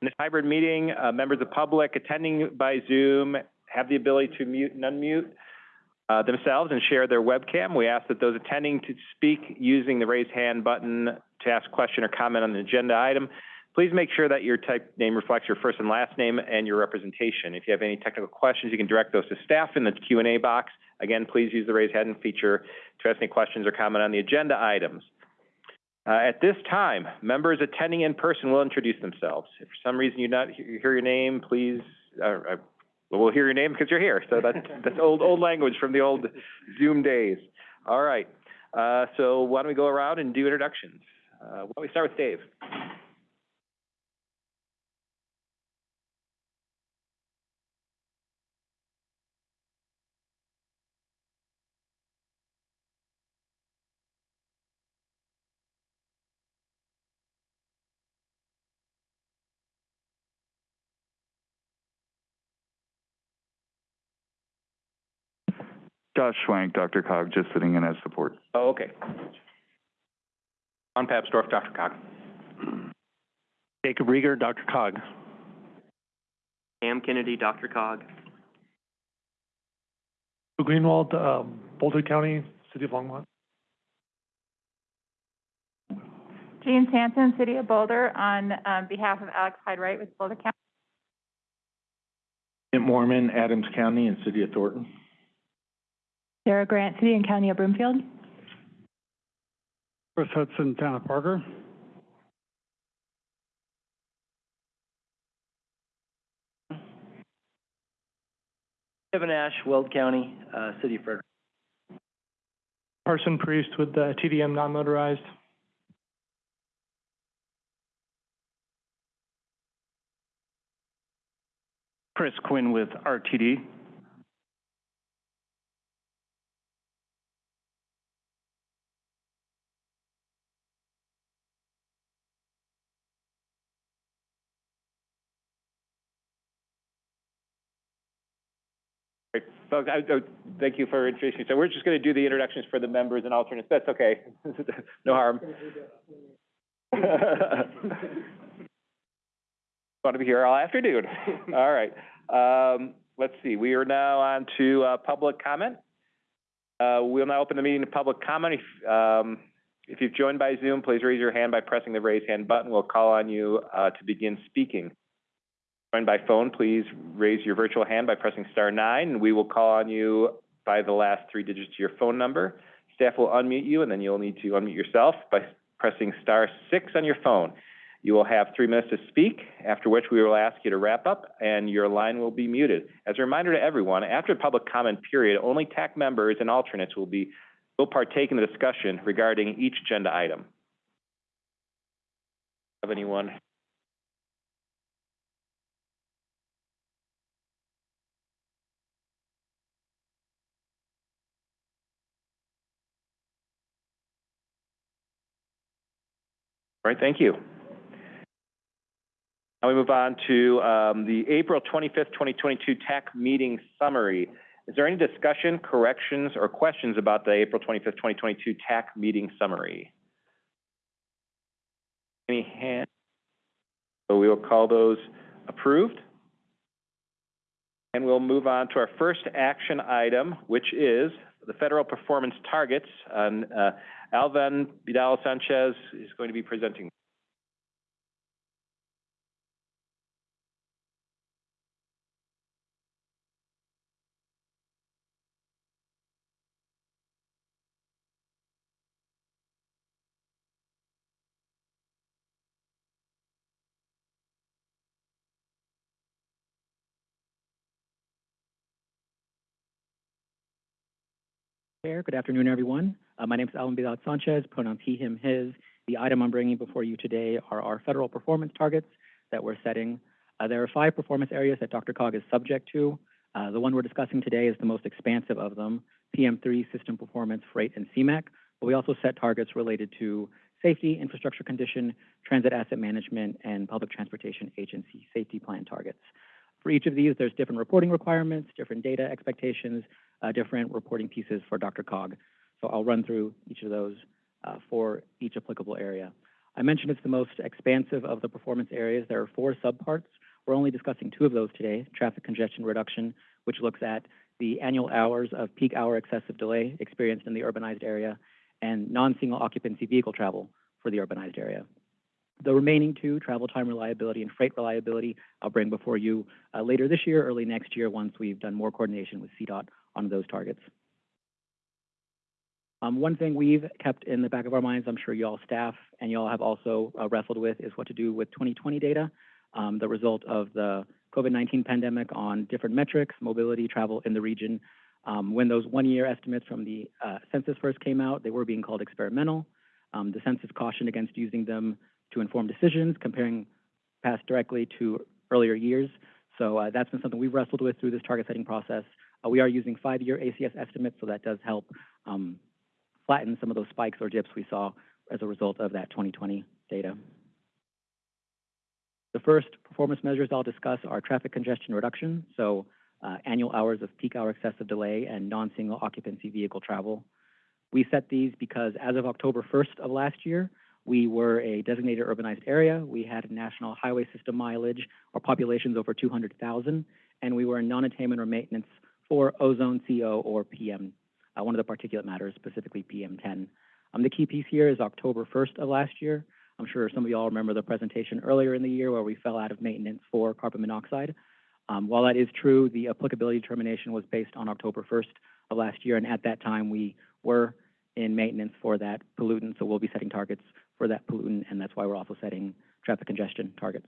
In this hybrid meeting, uh, members of the public attending by Zoom have the ability to mute and unmute uh, themselves and share their webcam. We ask that those attending to speak using the raise hand button to ask question or comment on the agenda item. Please make sure that your type name reflects your first and last name and your representation. If you have any technical questions, you can direct those to staff in the Q&A box. Again, please use the raise hand feature to ask any questions or comment on the agenda items. Uh, at this time, members attending in person will introduce themselves. If for some reason you do not hear your name, please, uh, uh, we'll hear your name because you're here. So that's, that's old, old language from the old Zoom days. All right. Uh, so why don't we go around and do introductions? Uh, why don't we start with Dave? Josh Schwank, DRCOG, just sitting in as support. Oh, okay. On Papsdorf, DRCOG. Jacob Riger, Dr. Cog. Cam Kennedy, DRCOG. Greenwald, um, Boulder County, City of Longmont. Jean Sanson, City of Boulder, on um, behalf of Alex Hyde Wright with Boulder County. Kent Moorman, Adams County and City of Thornton. Sarah Grant, City and County of Broomfield. Chris Hudson, Town of Parker. Kevin Ash, Weld County, uh, City of Frederick. Parson Priest with the TDM non-motorized. Chris Quinn with RTD. Folks, I, I, thank you for introducing. So we're just going to do the introductions for the members and alternates. That's okay. no harm. Want to be here all afternoon. All right. Um, let's see. We are now on to uh, public comment. Uh, we'll now open the meeting to public comment. If, um, if you've joined by Zoom, please raise your hand by pressing the raise hand button. We'll call on you uh, to begin speaking. Joined by phone, please raise your virtual hand by pressing star nine, and we will call on you by the last three digits of your phone number. Staff will unmute you, and then you'll need to unmute yourself by pressing star six on your phone. You will have three minutes to speak, after which we will ask you to wrap up, and your line will be muted. As a reminder to everyone, after the public comment period, only TAC members and alternates will be will partake in the discussion regarding each agenda item. Have anyone All right, thank you. Now we move on to um, the April 25th, 2022 TAC meeting summary. Is there any discussion, corrections, or questions about the April 25th, 2022 TAC meeting summary? Any hands? So we will call those approved. And we'll move on to our first action item, which is the federal performance targets. And uh, Alvan Vidal Sanchez is going to be presenting. Chair. Good afternoon, everyone. Uh, my name is Alan Vidal Sanchez, pronouns he, him, his. The item I'm bringing before you today are our federal performance targets that we're setting. Uh, there are five performance areas that DRCOG is subject to. Uh, the one we're discussing today is the most expansive of them, PM3, system performance, freight, and CMAQ. But we also set targets related to safety, infrastructure condition, transit asset management, and public transportation agency safety plan targets. For each of these, there's different reporting requirements, different data expectations, uh, different reporting pieces for DRCOG. So I'll run through each of those uh, for each applicable area. I mentioned it's the most expansive of the performance areas. There are four subparts. We're only discussing two of those today, traffic congestion reduction, which looks at the annual hours of peak hour excessive delay experienced in the urbanized area, and non-single occupancy vehicle travel for the urbanized area. The remaining two, travel time reliability and freight reliability, I'll bring before you uh, later this year, early next year, once we've done more coordination with CDOT on those targets. Um, one thing we've kept in the back of our minds, I'm sure y'all staff and y'all have also uh, wrestled with, is what to do with 2020 data, um, the result of the COVID-19 pandemic on different metrics, mobility, travel in the region. Um, when those one-year estimates from the uh, census first came out, they were being called experimental. Um, the census cautioned against using them to inform decisions, comparing past directly to earlier years. So uh, that's been something we've wrestled with through this target setting process. Uh, we are using five-year ACS estimates, so that does help um, flatten some of those spikes or dips we saw as a result of that 2020 data. The first performance measures I'll discuss are traffic congestion reduction, so uh, annual hours of peak hour excessive delay and non-single occupancy vehicle travel. We set these because as of October 1st of last year, we were a designated urbanized area. We had national highway system mileage or populations over 200,000, and we were in non-attainment or maintenance for ozone, CO, or PM, uh, one of the particulate matters, specifically PM10. Um, the key piece here is October 1st of last year. I'm sure some of you all remember the presentation earlier in the year where we fell out of maintenance for carbon monoxide. Um, while that is true, the applicability determination was based on October 1st of last year, and at that time we were in maintenance for that pollutant, so we'll be setting targets for that pollutant, and that's why we're also setting traffic congestion targets.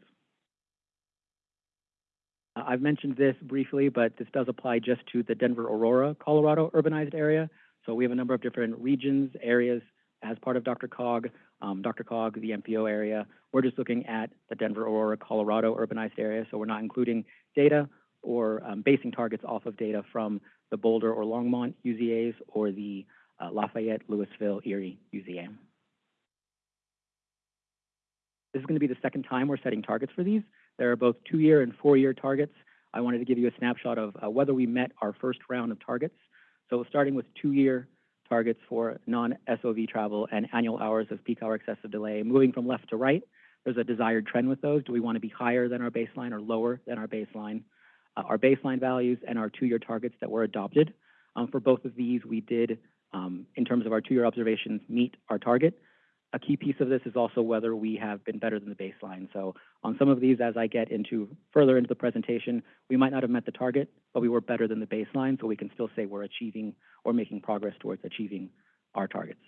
Uh, I've mentioned this briefly, but this does apply just to the Denver Aurora, Colorado urbanized area. So we have a number of different regions, areas as part of DRCOG, um, DRCOG, the MPO area. We're just looking at the Denver Aurora, Colorado urbanized area, so we're not including data or um, basing targets off of data from the Boulder or Longmont UZAs or the uh, Lafayette, Louisville, Erie UZA. This is going to be the second time we're setting targets for these. There are both two-year and four-year targets. I wanted to give you a snapshot of uh, whether we met our first round of targets. So starting with two-year targets for non-SOV travel and annual hours of peak hour excessive delay, moving from left to right, there's a desired trend with those. Do we want to be higher than our baseline or lower than our baseline? Uh, our baseline values and our two-year targets that were adopted. Um, for both of these, we did, um, in terms of our two-year observations, meet our target. A key piece of this is also whether we have been better than the baseline. So on some of these, as I get into further into the presentation, we might not have met the target, but we were better than the baseline, so we can still say we're achieving or making progress towards achieving our targets.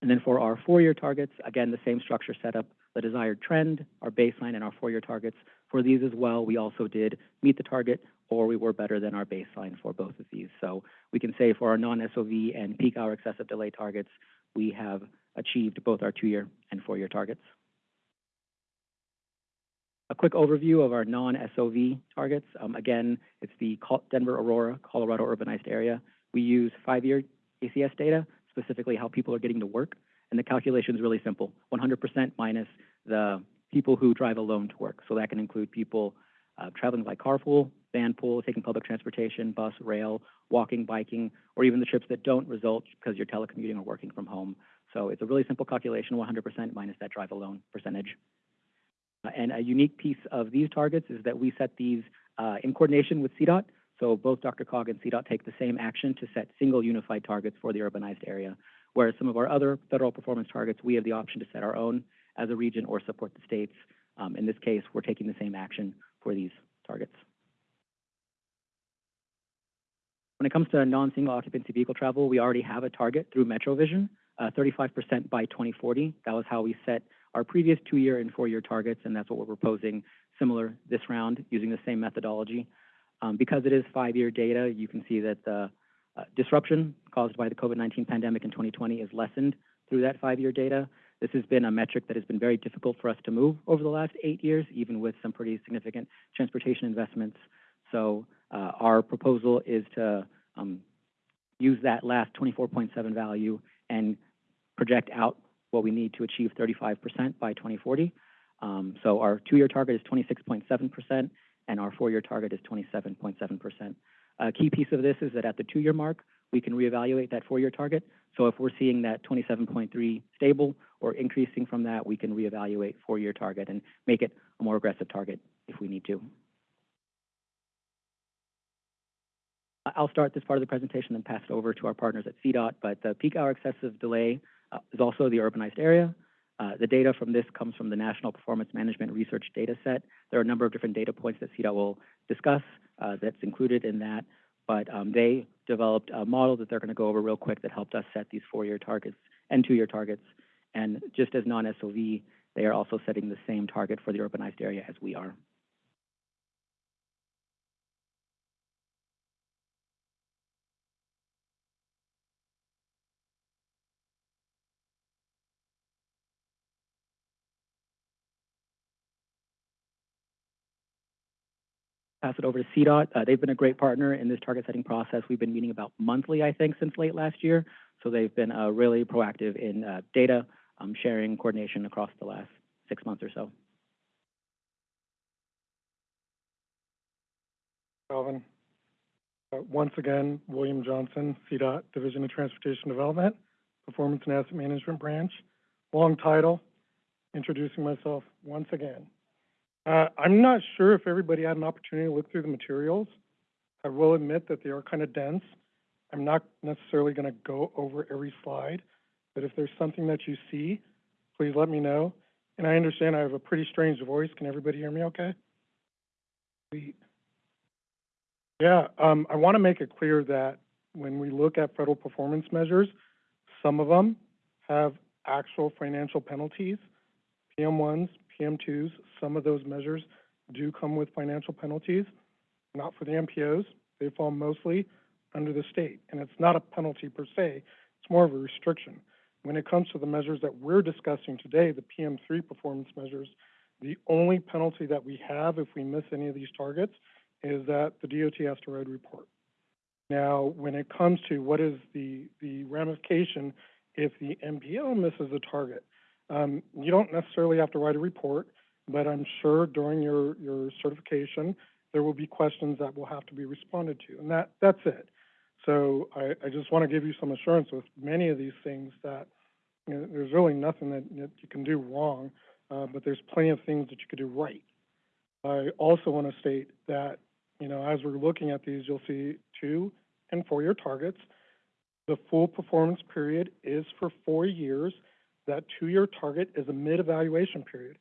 And then for our four-year targets, again, the same structure set up, the desired trend, our baseline, and our four-year targets. For these as well, we also did meet the target, or we were better than our baseline for both of these. So we can say for our non-SOV and peak hour excessive delay targets, we have achieved both our two-year and four-year targets. A quick overview of our non-SOV targets. Um, again, it's the Denver Aurora, Colorado urbanized area. We use five-year ACS data, specifically how people are getting to work, and the calculation is really simple, 100% minus the people who drive alone to work. So that can include people uh, traveling by carpool, van pool, taking public transportation, bus, rail, walking, biking, or even the trips that don't result because you're telecommuting or working from home. So it's a really simple calculation, 100% minus that drive alone percentage. Uh, and a unique piece of these targets is that we set these uh, in coordination with CDOT. So both DRCOG and CDOT take the same action to set single unified targets for the urbanized area, whereas some of our other federal performance targets, we have the option to set our own as a region or support the states. Um, in this case, we're taking the same action for these targets. When it comes to non-single occupancy vehicle travel, we already have a target through MetroVision, 35% uh, by 2040. That was how we set our previous two-year and four-year targets, and that's what we're proposing similar this round using the same methodology. Um, because it is five-year data, you can see that the uh, disruption caused by the COVID-19 pandemic in 2020 is lessened through that five-year data. This has been a metric that has been very difficult for us to move over the last eight years, even with some pretty significant transportation investments. So uh, our proposal is to um, use that last 24.7 value and project out what we need to achieve 35% by 2040. Um, so our two-year target is 26.7%, and our four-year target is 27.7%. A key piece of this is that at the two-year mark, we can reevaluate that four-year target. So if we're seeing that twenty-seven point three stable or increasing from that, we can reevaluate four-year target and make it a more aggressive target if we need to. I'll start this part of the presentation and pass it over to our partners at CDOT, but the peak hour excessive delay uh, is also the urbanized area. Uh, the data from this comes from the National Performance Management Research Data Set. There are a number of different data points that CDOT will discuss uh, that's included in that, but um, they developed a model that they're going to go over real quick that helped us set these four-year targets and two-year targets. And just as non-SOV, they are also setting the same target for the urbanized area as we are. Pass it over to CDOT. Uh, they've been a great partner in this target setting process. We've been meeting about monthly, I think, since late last year. So they've been uh, really proactive in uh, data um, sharing, coordination across the last six months or so. Calvin. Uh, once again, William Johnson, CDOT, Division of Transportation Development, Performance and Asset Management Branch. Long title, introducing myself once again. Uh, I'm not sure if everybody had an opportunity to look through the materials. I will admit that they are kind of dense. I'm not necessarily going to go over every slide, but if there's something that you see, please let me know. And I understand I have a pretty strange voice. Can everybody hear me okay? Yeah, um, I want to make it clear that when we look at federal performance measures, some of them have actual financial penalties. PM1s, PM2s, some of those measures do come with financial penalties, not for the MPOs. They fall mostly under the state, and it's not a penalty per se, it's more of a restriction. When it comes to the measures that we're discussing today, the PM3 performance measures, the only penalty that we have if we miss any of these targets is that the DOT has to write a report. Now, when it comes to what is the, the ramification if the MPO misses a target, um, you don't necessarily have to write a report, but I'm sure during your, your certification, there will be questions that will have to be responded to, and that, that's it. So I, I just want to give you some assurance with many of these things that you know, there's really nothing that, that you can do wrong, uh, but there's plenty of things that you could do right. I also want to state that, you know, as we're looking at these, you'll see two and four-year targets. The full performance period is for four years. That two-year target is a mid-evaluation period,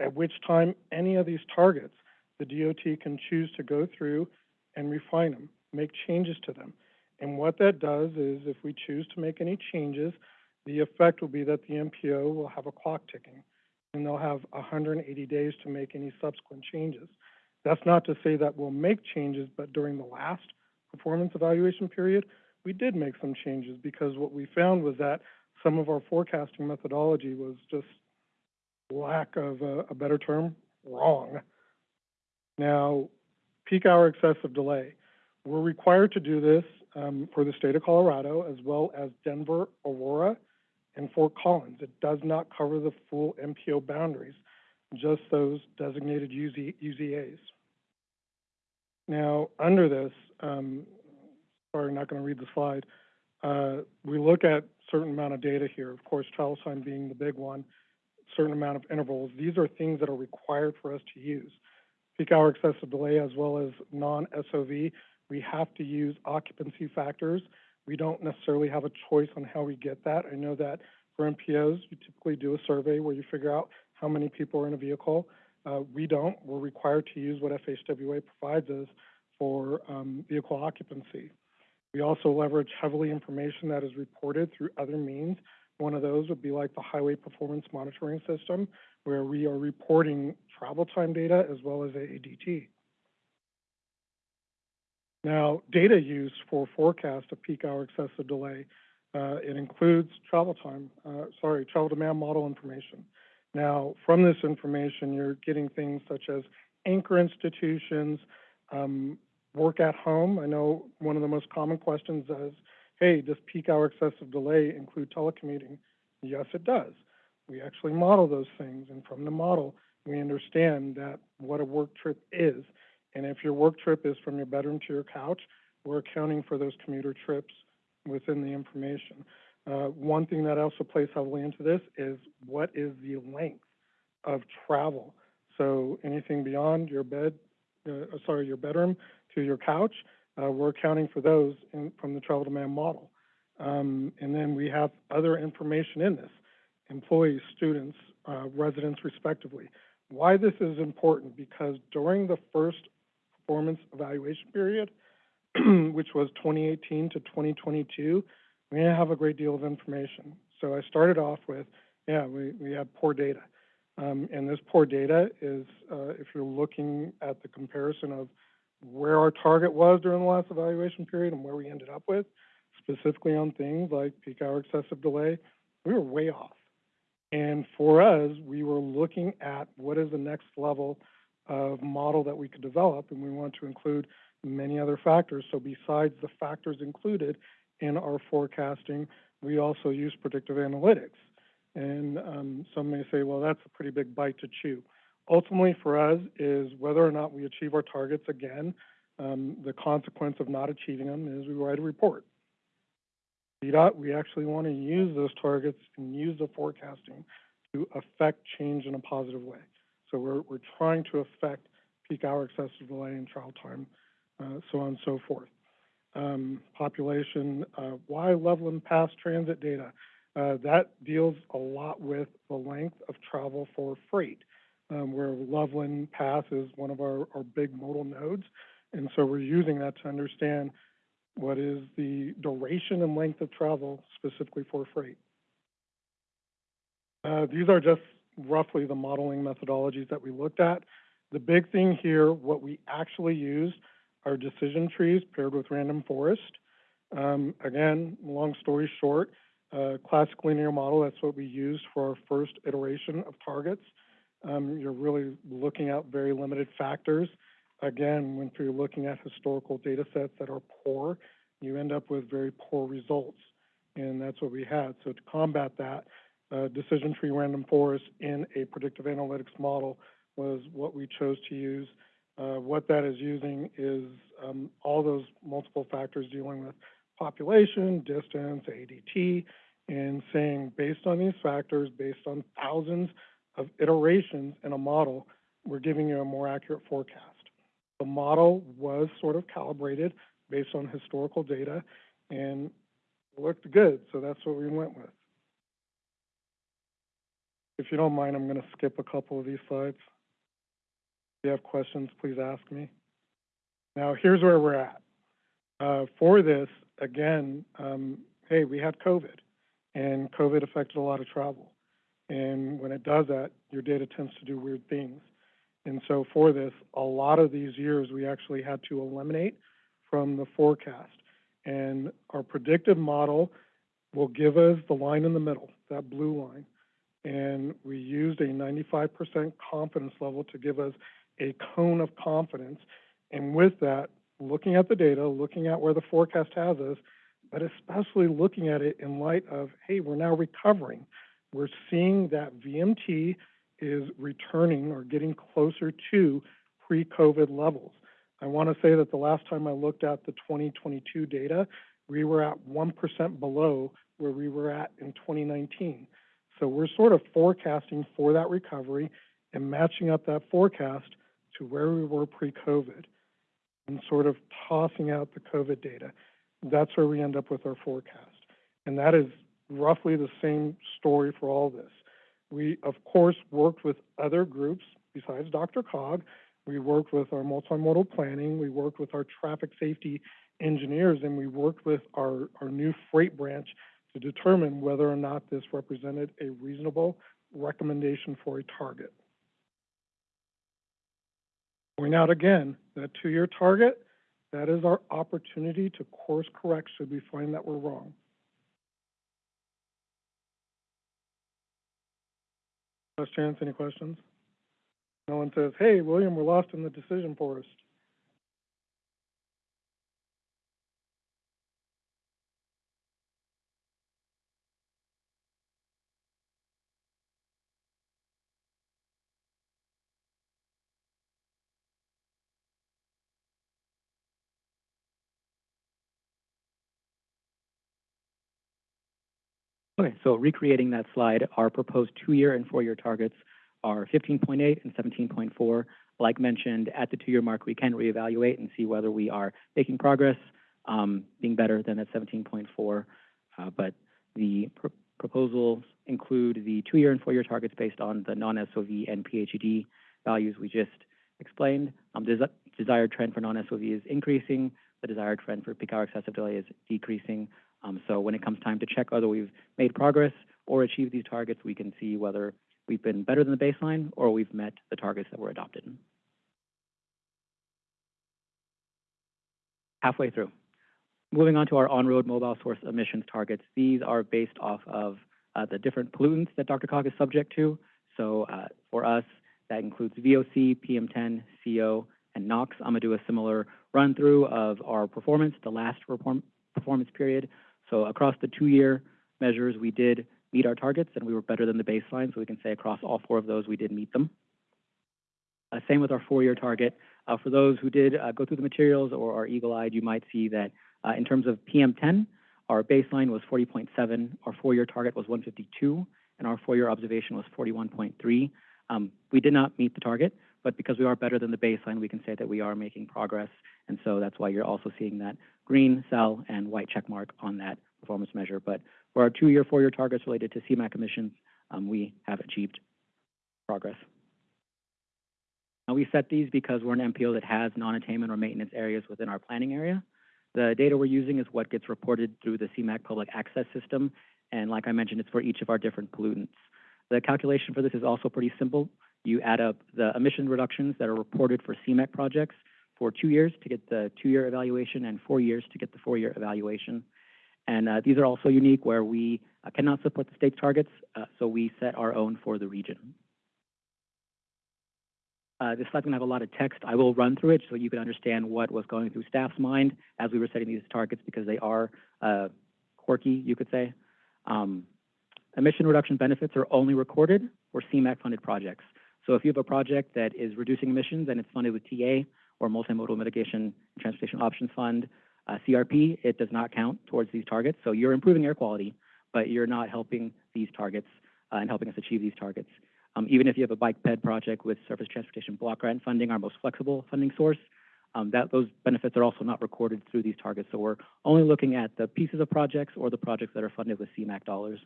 at which time any of these targets, the DOT can choose to go through and refine them, make changes to them. And what that does is if we choose to make any changes, the effect will be that the MPO will have a clock ticking and they'll have 180 days to make any subsequent changes. That's not to say that we'll make changes, but during the last performance evaluation period, we did make some changes because what we found was that some of our forecasting methodology was just lack of a, a better term, wrong. Now, peak hour excessive delay. We're required to do this um, for the state of Colorado as well as Denver, Aurora, and Fort Collins. It does not cover the full MPO boundaries, just those designated UZ, UZAs. Now, under this, um, sorry, not going to read the slide. Uh, we look at certain amount of data here. Of course, travel time being the big one, certain amount of intervals. These are things that are required for us to use. Peak hour excessive delay as well as non-SOV, we have to use occupancy factors we don't necessarily have a choice on how we get that. I know that for MPOs, you typically do a survey where you figure out how many people are in a vehicle. Uh, we don't. We're required to use what FHWA provides us for um, vehicle occupancy. We also leverage heavily information that is reported through other means. One of those would be like the Highway Performance Monitoring System, where we are reporting travel time data as well as AADT. Now, data use for forecast of peak hour excessive delay, uh, it includes travel time, uh, sorry, travel demand model information. Now, from this information, you're getting things such as anchor institutions, um, work at home. I know one of the most common questions is, hey, does peak hour excessive delay include telecommuting? Yes, it does. We actually model those things, and from the model, we understand that what a work trip is. And if your work trip is from your bedroom to your couch, we're accounting for those commuter trips within the information. Uh, one thing that also plays heavily into this is what is the length of travel? So anything beyond your bed, uh, sorry, your bedroom to your couch, uh, we're accounting for those in, from the travel demand model. Um, and then we have other information in this, employees, students, uh, residents respectively. Why this is important, because during the first performance evaluation period, which was 2018 to 2022, we didn't have a great deal of information. So I started off with, yeah, we, we have poor data. Um, and this poor data is, uh, if you're looking at the comparison of where our target was during the last evaluation period and where we ended up with, specifically on things like peak hour excessive delay, we were way off. And for us, we were looking at what is the next level of model that we could develop, and we want to include many other factors. So besides the factors included in our forecasting, we also use predictive analytics. And um, some may say, well, that's a pretty big bite to chew. Ultimately, for us, is whether or not we achieve our targets again, um, the consequence of not achieving them is we write a report. We actually want to use those targets and use the forecasting to affect change in a positive way. So we're, we're trying to affect peak hour excessive delay and travel time, uh, so on and so forth. Um, population, uh, why Loveland Pass transit data? Uh, that deals a lot with the length of travel for freight, um, where Loveland Pass is one of our, our big modal nodes. And so we're using that to understand what is the duration and length of travel specifically for freight. Uh, these are just roughly the modeling methodologies that we looked at. The big thing here, what we actually used are decision trees paired with random forest. Um, again, long story short, uh, classic linear model, that's what we used for our first iteration of targets. Um, you're really looking at very limited factors. Again, when you're looking at historical data sets that are poor, you end up with very poor results. And that's what we had. So to combat that, uh, decision tree random forest in a predictive analytics model was what we chose to use. Uh, what that is using is um, all those multiple factors dealing with population, distance, ADT, and saying based on these factors, based on thousands of iterations in a model, we're giving you a more accurate forecast. The model was sort of calibrated based on historical data and looked good, so that's what we went with. If you don't mind, I'm going to skip a couple of these slides. If you have questions, please ask me. Now, here's where we're at. Uh, for this, again, um, hey, we had COVID, and COVID affected a lot of travel. And when it does that, your data tends to do weird things. And so for this, a lot of these years we actually had to eliminate from the forecast. And our predictive model will give us the line in the middle, that blue line. And we used a 95% confidence level to give us a cone of confidence. And with that, looking at the data, looking at where the forecast has us, but especially looking at it in light of, hey, we're now recovering. We're seeing that VMT is returning or getting closer to pre-COVID levels. I want to say that the last time I looked at the 2022 data, we were at 1% below where we were at in 2019. So we're sort of forecasting for that recovery and matching up that forecast to where we were pre-COVID and sort of tossing out the COVID data. That's where we end up with our forecast. And that is roughly the same story for all this. We, of course, worked with other groups besides DRCOG. We worked with our multimodal planning. We worked with our traffic safety engineers, and we worked with our, our new freight branch to determine whether or not this represented a reasonable recommendation for a target. Point out again, that two-year target, that is our opportunity to course correct should we find that we're wrong. Last chance, any questions? No one says, hey, William, we're lost in the decision forest. Okay, so recreating that slide, our proposed two-year and four-year targets are fifteen point eight and seventeen point four. Like mentioned, at the two-year mark, we can reevaluate and see whether we are making progress, um, being better than at seventeen point four. Uh, but the pr- proposals include the two-year and four-year targets based on the non-SOV and PHED values we just explained. Um, the desired trend for non-SOV is increasing, the desired trend for peak hour excessive delay is decreasing. Um, so when it comes time to check whether we've made progress or achieved these targets, we can see whether we've been better than the baseline or we've met the targets that were adopted. Halfway through. Moving on to our on-road mobile source emissions targets. These are based off of uh, the different pollutants that Dr. is subject to. So uh, for us, that includes VOC, PM10, CO, and NOx. I'm gonna do a similar run through of our performance, the last perform performance period. So across the two-year measures, we did meet our targets and we were better than the baseline. So we can say across all four of those, we did meet them. Uh, same with our four-year target. Uh, for those who did uh, go through the materials or are eagle-eyed, you might see that in terms of PM10, our baseline was 40.7, our four-year target was 152, and our four-year observation was 41.3. Um, we did not meet the target, but because we are better than the baseline, we can say that we are making progress, and so that's why you're also seeing that green cell and white check mark on that performance measure. But for our two-year, four-year targets related to CMAQ emissions, um, we have achieved progress. Now, we set these because we're an MPO that has non-attainment or maintenance areas within our planning area. The data we're using is what gets reported through the CMAQ public access system, and like I mentioned, it's for each of our different pollutants. The calculation for this is also pretty simple. You add up the emission reductions that are reported for CMAQ projects for two years to get the two-year evaluation and four years to get the four-year evaluation. And uh, these are also unique where we uh, cannot support the state's targets, uh, so we set our own for the region. Uh, this slide's gonna have a lot of text. I will run through it so you can understand what was going through staff's mind as we were setting these targets because they are uh, quirky, you could say. Um, emission reduction benefits are only recorded for CMAQ-funded projects. So if you have a project that is reducing emissions and it's funded with TA or Multimodal Mitigation Transportation Options Fund, uh, CRP, it does not count towards these targets. So you're improving air quality, but you're not helping these targets uh, and helping us achieve these targets. Um, even if you have a bike ped project with surface transportation block grant funding, our most flexible funding source, um, that those benefits are also not recorded through these targets. So we're only looking at the pieces of projects or the projects that are funded with CMAQ dollars.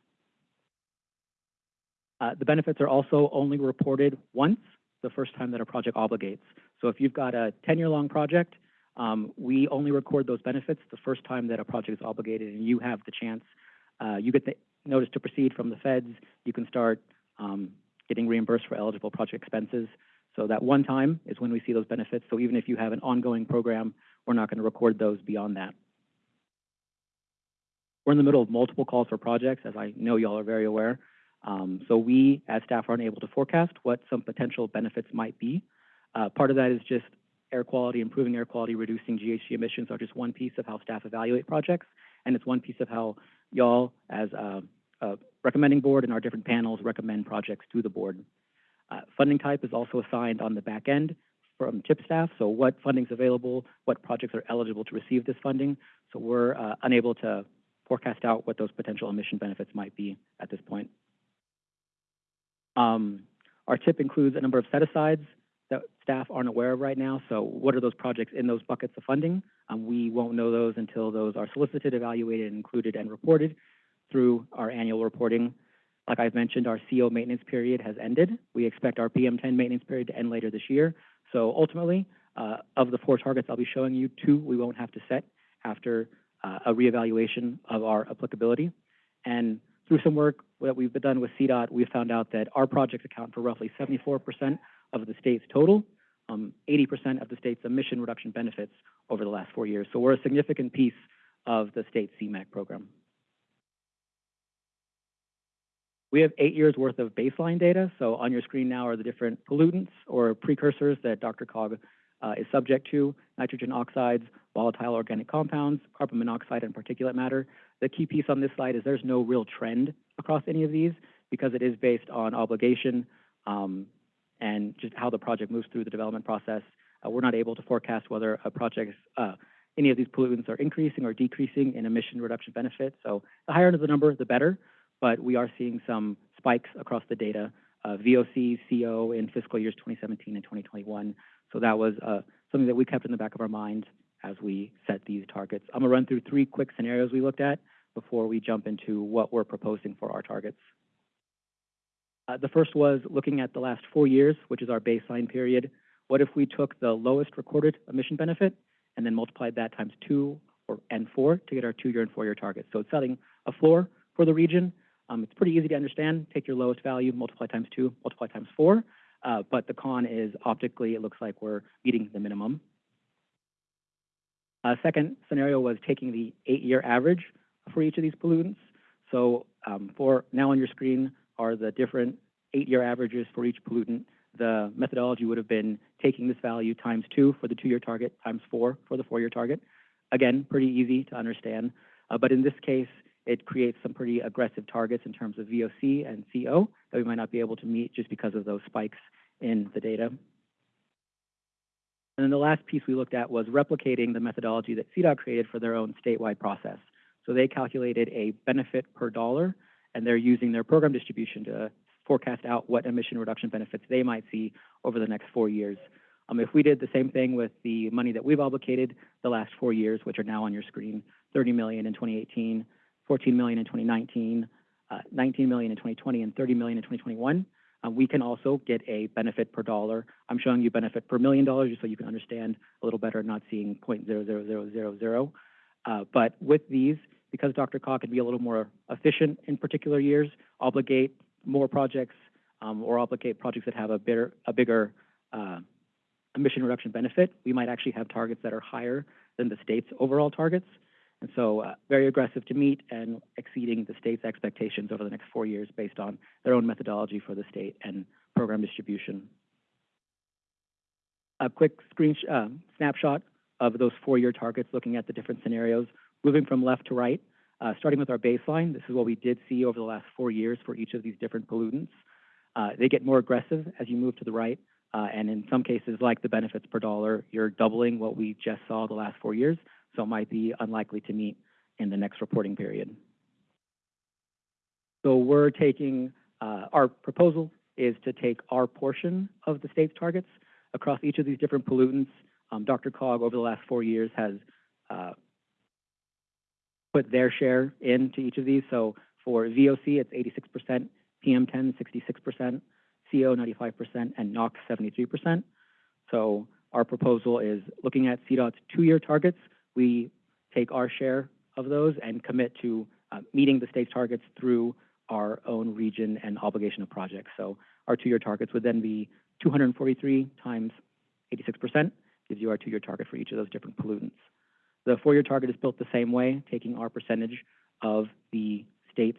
Uh, the benefits are also only reported once, the first time that a project obligates. So if you've got a 10-year-long project, um, we only record those benefits the first time that a project is obligated and you have the chance, uh, you get the notice to proceed from the feds, you can start um, getting reimbursed for eligible project expenses. So that one time is when we see those benefits. So even if you have an ongoing program, we're not going to record those beyond that. We're in the middle of multiple calls for projects, as I know y'all are very aware. Um, so we, as staff, aren't able to forecast what some potential benefits might be. Uh, part of that is just air quality, improving air quality, reducing GHG emissions are just one piece of how staff evaluate projects, and it's one piece of how y'all, as a, a recommending board and our different panels recommend projects to the board. Uh, funding type is also assigned on the back end from TIP staff, so what funding is available, what projects are eligible to receive this funding. So we're uh, unable to forecast out what those potential emission benefits might be at this point. Um, our TIP includes a number of set-asides that staff aren't aware of right now. So what are those projects in those buckets of funding? Um, we won't know those until those are solicited, evaluated, included, and reported through our annual reporting. Like I've mentioned, our CO maintenance period has ended. We expect our PM10 maintenance period to end later this year. So ultimately, uh, of the four targets I'll be showing you, two we won't have to set after uh, a reevaluation of our applicability. And through some work that we've done with CDOT, we've found out that our projects account for roughly 74% of the state's total, um, 80% of the state's emission reduction benefits over the last four years. So we're a significant piece of the state CMAQ program. We have eight years worth of baseline data. So on your screen now are the different pollutants or precursors that DRCOG uh, is subject to, nitrogen oxides, volatile organic compounds, carbon monoxide, and particulate matter. The key piece on this slide is there's no real trend across any of these because it is based on obligation um, and just how the project moves through the development process. Uh, we're not able to forecast whether a project, uh, any of these pollutants are increasing or decreasing in emission reduction benefits. So the higher of the number, the better. but we are seeing some spikes across the data, uh, VOC, CO in fiscal years 2017 and 2021. So that was uh, something that we kept in the back of our mind as we set these targets. I'm gonna run through three quick scenarios we looked at before we jump into what we're proposing for our targets. Uh, the first was looking at the last four years, which is our baseline period. What if we took the lowest recorded emission benefit and then multiplied that times two or, and four to get our two-year and four-year targets? So it's setting a floor for the region. Um, it's pretty easy to understand. Take your lowest value, multiply times two, multiply times four. Uh, but the con is optically, it looks like we're meeting the minimum. Uh, second scenario was taking the eight-year average for each of these pollutants. So um, for now on your screen are the different eight-year averages for each pollutant. The methodology would have been taking this value times two for the two-year target, times four for the four-year target. Again, pretty easy to understand. Uh, but in this case, it creates some pretty aggressive targets in terms of VOC and CO that we might not be able to meet just because of those spikes in the data. And then the last piece we looked at was replicating the methodology that CDOT created for their own statewide process. So they calculated a benefit per dollar, and they're using their program distribution to forecast out what emission reduction benefits they might see over the next four years. Um, if we did the same thing with the money that we've obligated the last four years, which are now on your screen, 30 million in 2018, 14 million in 2019, uh, 19 million in 2020, and 30 million in 2021, uh, we can also get a benefit per dollar. I'm showing you benefit per million dollars just so you can understand a little better, not seeing 0.00000. Uh, but with these, because Dr. DRCOG can be a little more efficient in particular years, obligate more projects um, or obligate projects that have a bigger, a bigger uh, emission reduction benefit, we might actually have targets that are higher than the state's overall targets. And so uh, very aggressive to meet and exceeding the state's expectations over the next four years based on their own methodology for the state and program distribution. A quick screen uh, snapshot of those four-year targets looking at the different scenarios. Moving from left to right, uh, starting with our baseline, this is what we did see over the last four years for each of these different pollutants. Uh, they get more aggressive as you move to the right, uh, and in some cases, like the benefits per dollar, you're doubling what we just saw the last four years so might be unlikely to meet in the next reporting period. So we're taking, uh, our proposal is to take our portion of the state's targets across each of these different pollutants. Um, DRCOG over the last four years has uh, put their share into each of these. So for VOC, it's 86%, PM10, 66%, CO, 95%, and NOx, 73%. So our proposal is looking at CDOT's two-year targets, we take our share of those and commit to uh, meeting the state's targets through our own region and obligation of projects. So our two-year targets would then be 243 times 86%, gives you our two-year target for each of those different pollutants. The four-year target is built the same way, taking our percentage of the state's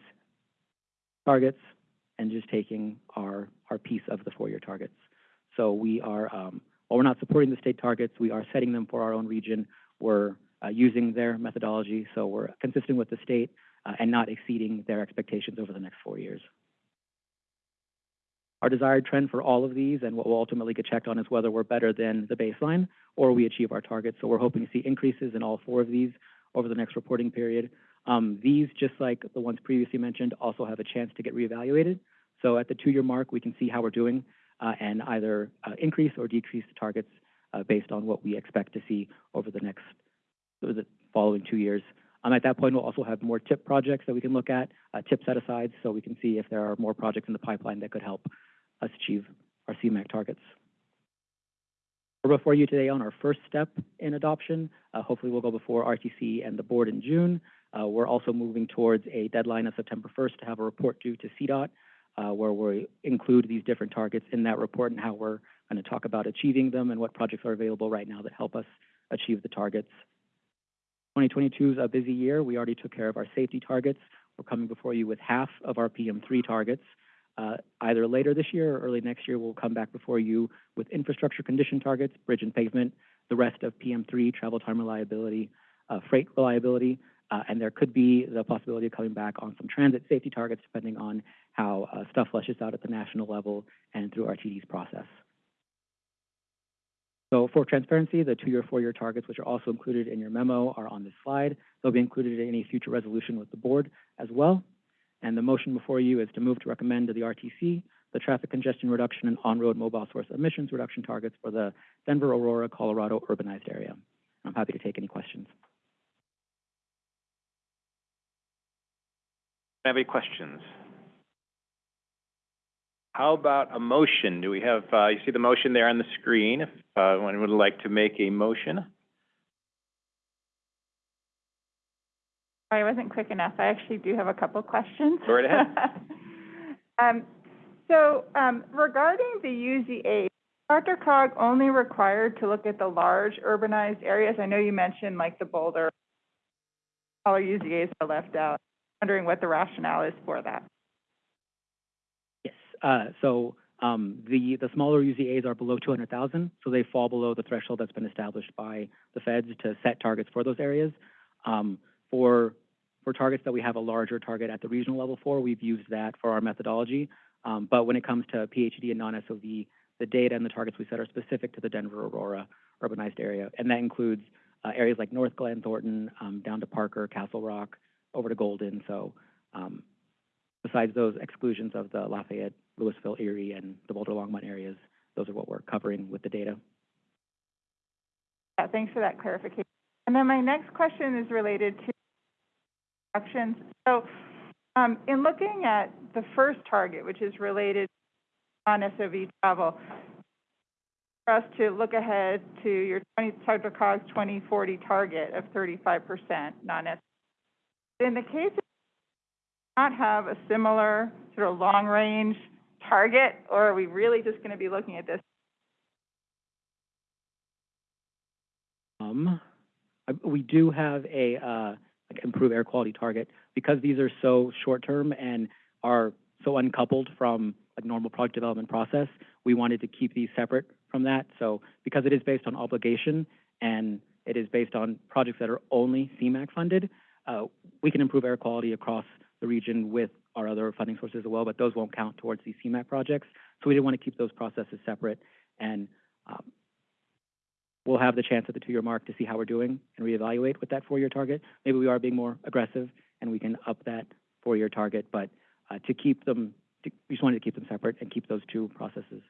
targets and just taking our, our piece of the four-year targets. So we are, um, while we're not supporting the state targets, we are setting them for our own region. We're using their methodology, so we're consistent with the state uh, and not exceeding their expectations over the next four years. Our desired trend for all of these and what will ultimately get checked on is whether we're better than the baseline or we achieve our targets. So we're hoping to see increases in all four of these over the next reporting period. Um, these, just like the ones previously mentioned, also have a chance to get reevaluated. So at the two-year mark, we can see how we're doing uh, and either uh, increase or decrease the targets uh, based on what we expect to see over the next the following two years. Um, at that point, we'll also have more TIP projects that we can look at, uh, TIP set-asides, so we can see if there are more projects in the pipeline that could help us achieve our CMAQ targets. We're before you today on our first step in adoption. Uh, hopefully, we'll go before RTC and the board in June. Uh, we're also moving towards a deadline of September 1st to have a report due to CDOT, uh, where we include these different targets in that report and how we're going to talk about achieving them and what projects are available right now that help us achieve the targets. 2022 is a busy year. We already took care of our safety targets. We're coming before you with half of our PM3 targets. Uh, either later this year or early next year, we'll come back before you with infrastructure condition targets, bridge and pavement, the rest of PM3, travel time reliability, uh, freight reliability, uh, and there could be the possibility of coming back on some transit safety targets depending on how uh, stuff flushes out at the national level and through RTD's process. So for transparency, the two-year, four-year targets, which are also included in your memo, are on this slide. They'll be included in any future resolution with the board as well. And the motion before you is to move to recommend to the RTC the traffic congestion reduction and on-road mobile source emissions reduction targets for the Denver, Aurora, Colorado urbanized area. I'm happy to take any questions. Any questions? How about a motion? Do we have, uh, you see the motion there on the screen, if, uh, anyone would like to make a motion? I wasn't quick enough. I actually do have a couple questions. Go right ahead. Um, so, um, regarding the UZA, DRCOG only required to look at the large urbanized areas? I know you mentioned like the Boulder, all UZAs are left out. Wondering what the rationale is for that. Uh, so, um, the, the smaller UZAs are below two hundred thousand, so they fall below the threshold that's been established by the feds to set targets for those areas. Um, for, for targets that we have a larger target at the regional level for, we've used that for our methodology. Um, but when it comes to PHED and non-SOV, the data and the targets we set are specific to the Denver Aurora urbanized area. And that includes, uh, areas like Northglenn, Thornton, um, down to Parker, Castle Rock, over to Golden. So, um, besides those exclusions of the Lafayette, Louisville, Erie, and the Boulder Longmont areas, those are what we're covering with the data. Yeah, thanks for that clarification. And then my next question is related to actions. So, um, in looking at the first target, which is related to non-SOV travel, for us to look ahead to your twenty, DRCOG's twenty forty target of thirty-five percent non-SOV. In the case of not have a similar sort of long-range target, or are we really just gonna be looking at this? Um, we do have a, uh, like improve air quality target because these are so short-term and are so uncoupled from a normal product development process. We wanted to keep these separate from that. So because it is based on obligation and it is based on projects that are only CMAQ funded, uh, we can improve air quality across the region with our other funding sources as well, but those won't count towards these CMAQ projects. So we didn't want to keep those processes separate and, um, we'll have the chance at the two-year mark to see how we're doing and reevaluate with that four-year target. Maybe we are being more aggressive and we can up that four-year target, but, uh, to keep them, to, we just wanted to keep them separate and keep those two processes.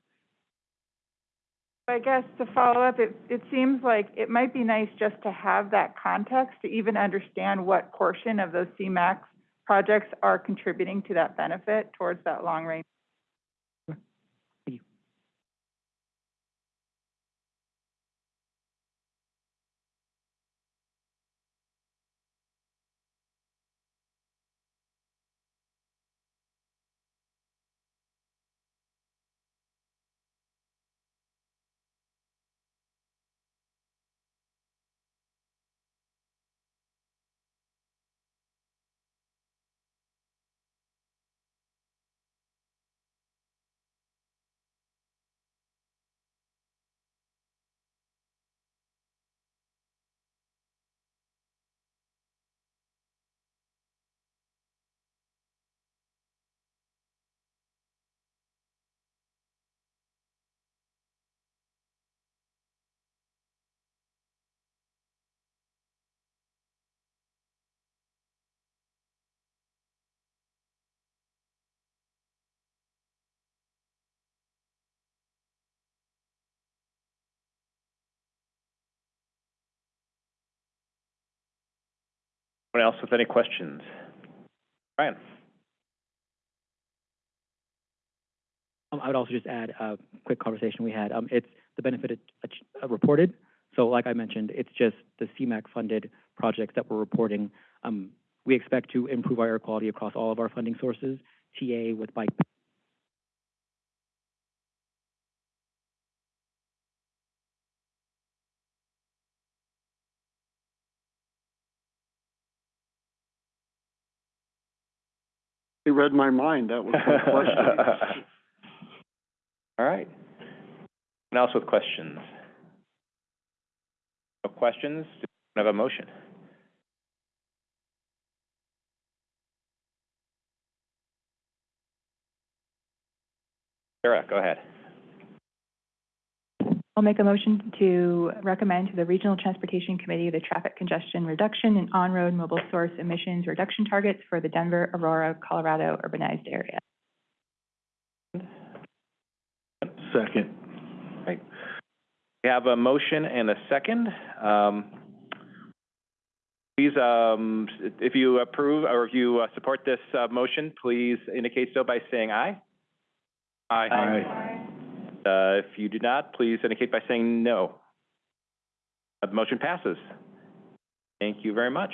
I guess to follow up, it, it seems like it might be nice just to have that context to even understand what portion of those CMAQ projects are contributing to that benefit towards that long range. Anyone else with any questions? Brian? Um, I would also just add a quick conversation we had. Um, it's the benefit it, uh, reported. So like I mentioned, it's just the CMAQ funded projects that we're reporting. Um, we expect to improve our air quality across all of our funding sources, TA with bike read my mind, that was my question. All right. Anyone else with questions? No questions? Do we have a motion? Sarah, go ahead. I'll make a motion to recommend to the Regional Transportation Committee the traffic congestion reduction and on-road mobile source emissions reduction targets for the Denver, Aurora, Colorado urbanized area. Second. We have a motion and a second. Um, Please, um, if you approve or if you uh, support this uh, motion, please indicate so by saying aye. Aye. Uh, If you do not, please indicate by saying no. Uh, The motion passes. Thank you very much.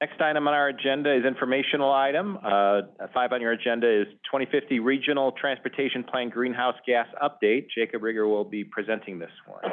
Next item on our agenda is informational item. Uh, Five on your agenda is 2050 Regional Transportation Plan Greenhouse Gas Update. Jacob Riger will be presenting this one.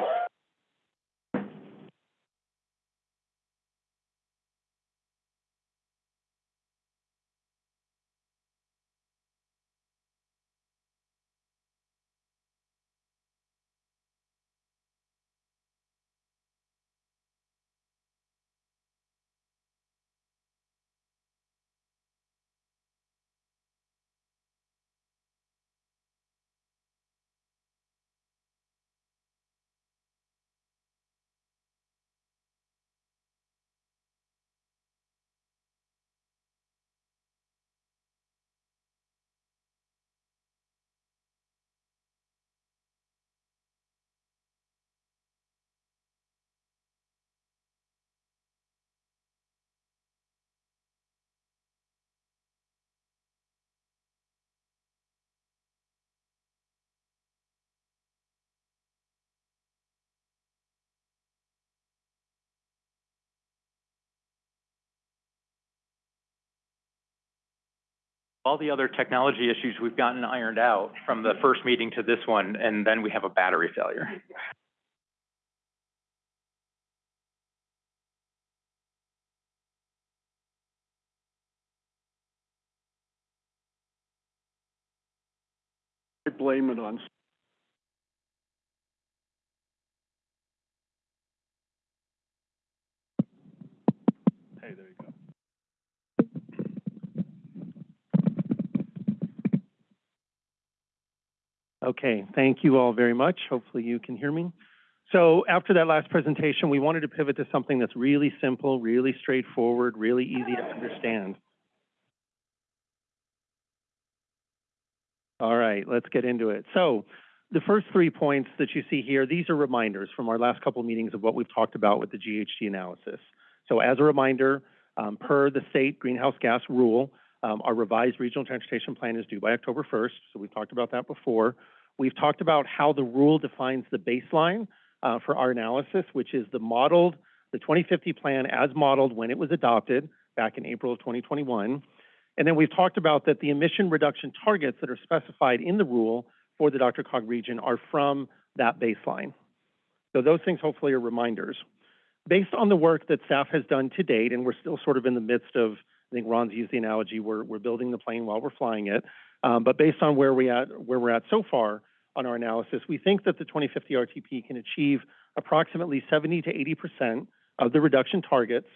All the other technology issues we've gotten ironed out from the first meeting to this one, and then we have a battery failure. I blame it on Hey, there you go. Okay, thank you all very much. Hopefully you can hear me. So after that last presentation, we wanted to pivot to something that's really simple, really straightforward, really easy to understand. All right, let's get into it. So the first three points that you see here, these are reminders from our last couple of meetings of what we've talked about with the GHG analysis. So as a reminder, um, per the state greenhouse gas rule, um, our revised regional transportation plan is due by October 1st, so we've talked about that before. We've talked about how the rule defines the baseline uh, for our analysis, which is the modeled, the 2050 plan as modeled when it was adopted back in April of 2021. And then we've talked about that the emission reduction targets that are specified in the rule for the DRCOG region are from that baseline. So those things hopefully are reminders. Based on the work that staff has done to date, and we're still sort of in the midst of, I think Ron's used the analogy, we're, we're building the plane while we're flying it. Um, but based on where we at, where we're at so far on our analysis, we think that the 2050 RTP can achieve approximately 70 to 80 percent of the reduction targets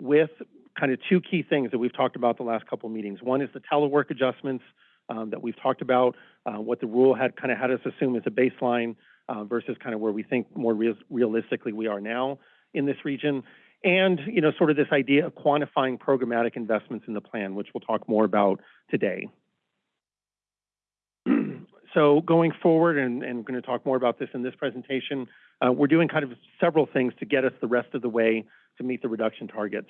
with kind of two key things that we've talked about the last couple meetings. One is the telework adjustments um, that we've talked about, uh, what the rule had kind of had us assume as a baseline uh, versus kind of where we think more real realistically we are now in this region. And, you know, sort of this idea of quantifying programmatic investments in the plan, which we'll talk more about today. So going forward, and, I'm going to talk more about this in this presentation, uh, we're doing kind of several things to get us the rest of the way to meet the reduction targets.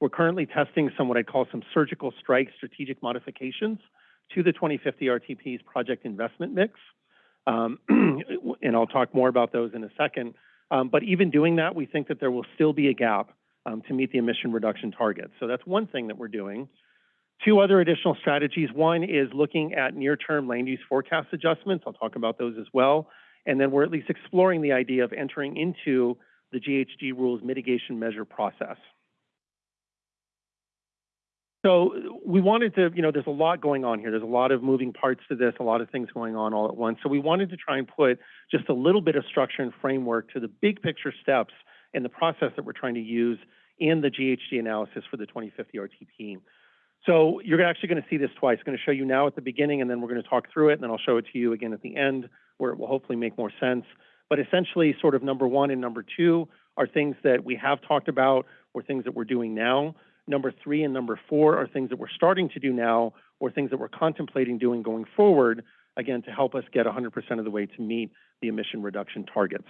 We're currently testing some what I call some surgical strike strategic modifications to the 2050 RTP's project investment mix. Um, and I'll talk more about those in a second. Um, but even doing that, we think that there will still be a gap um, to meet the emission reduction targets. So that's one thing that we're doing. Two other additional strategies. One is looking at near-term land use forecast adjustments. I'll talk about those as well. And then we're at least exploring the idea of entering into the GHG rules mitigation measure process. So we wanted to, you know, there's a lot going on here. There's a lot of moving parts to this, a lot of things going on all at once. So we wanted to try and put just a little bit of structure and framework to the big picture steps in the process that we're trying to use in the GHG analysis for the 2050 RTP. So you're actually going to see this twice. I'm going to show you now at the beginning, and then we're going to talk through it, and then I'll show it to you again at the end, where it will hopefully make more sense. But essentially, sort of number one and number two are things that we have talked about or things that we're doing now. Number three and number four are things that we're starting to do now or things that we're contemplating doing going forward, again, to help us get 100% of the way to meet the emission reduction targets.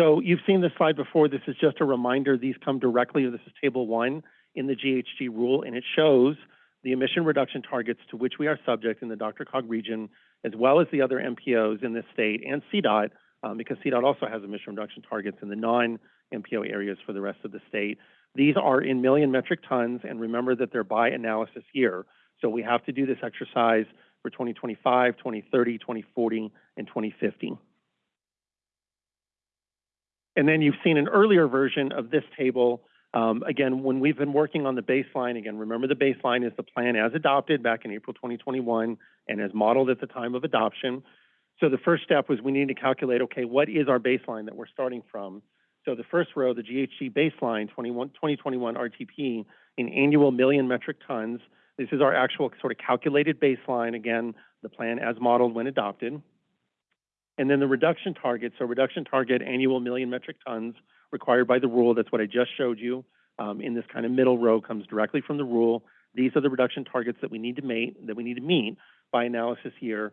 So you've seen this slide before. This is just a reminder. These come directly, this is table one in the GHG rule, and it shows the emission reduction targets to which we are subject in the DRCOG region, as well as the other MPOs in this state and CDOT, um, because CDOT also has emission reduction targets in the non-MPO areas for the rest of the state. These are in million metric tons, and remember that they're by analysis year. So we have to do this exercise for 2025, 2030, 2040, and 2050. And then you've seen an earlier version of this table. Um, again, when we've been working on the baseline, again, remember the baseline is the plan as adopted back in April 2021 and as modeled at the time of adoption. So the first step was we need to calculate, okay, what is our baseline that we're starting from? So the first row, the GHG baseline 2021 RTP in annual million metric tons. This is our actual sort of calculated baseline. Again, the plan as modeled when adopted. And then the reduction target, so reduction target annual million metric tons required by the rule. That's what I just showed you. Um, in this kind of middle row comes directly from the rule. These are the reduction targets that we need to meet, that we need to meet by analysis year.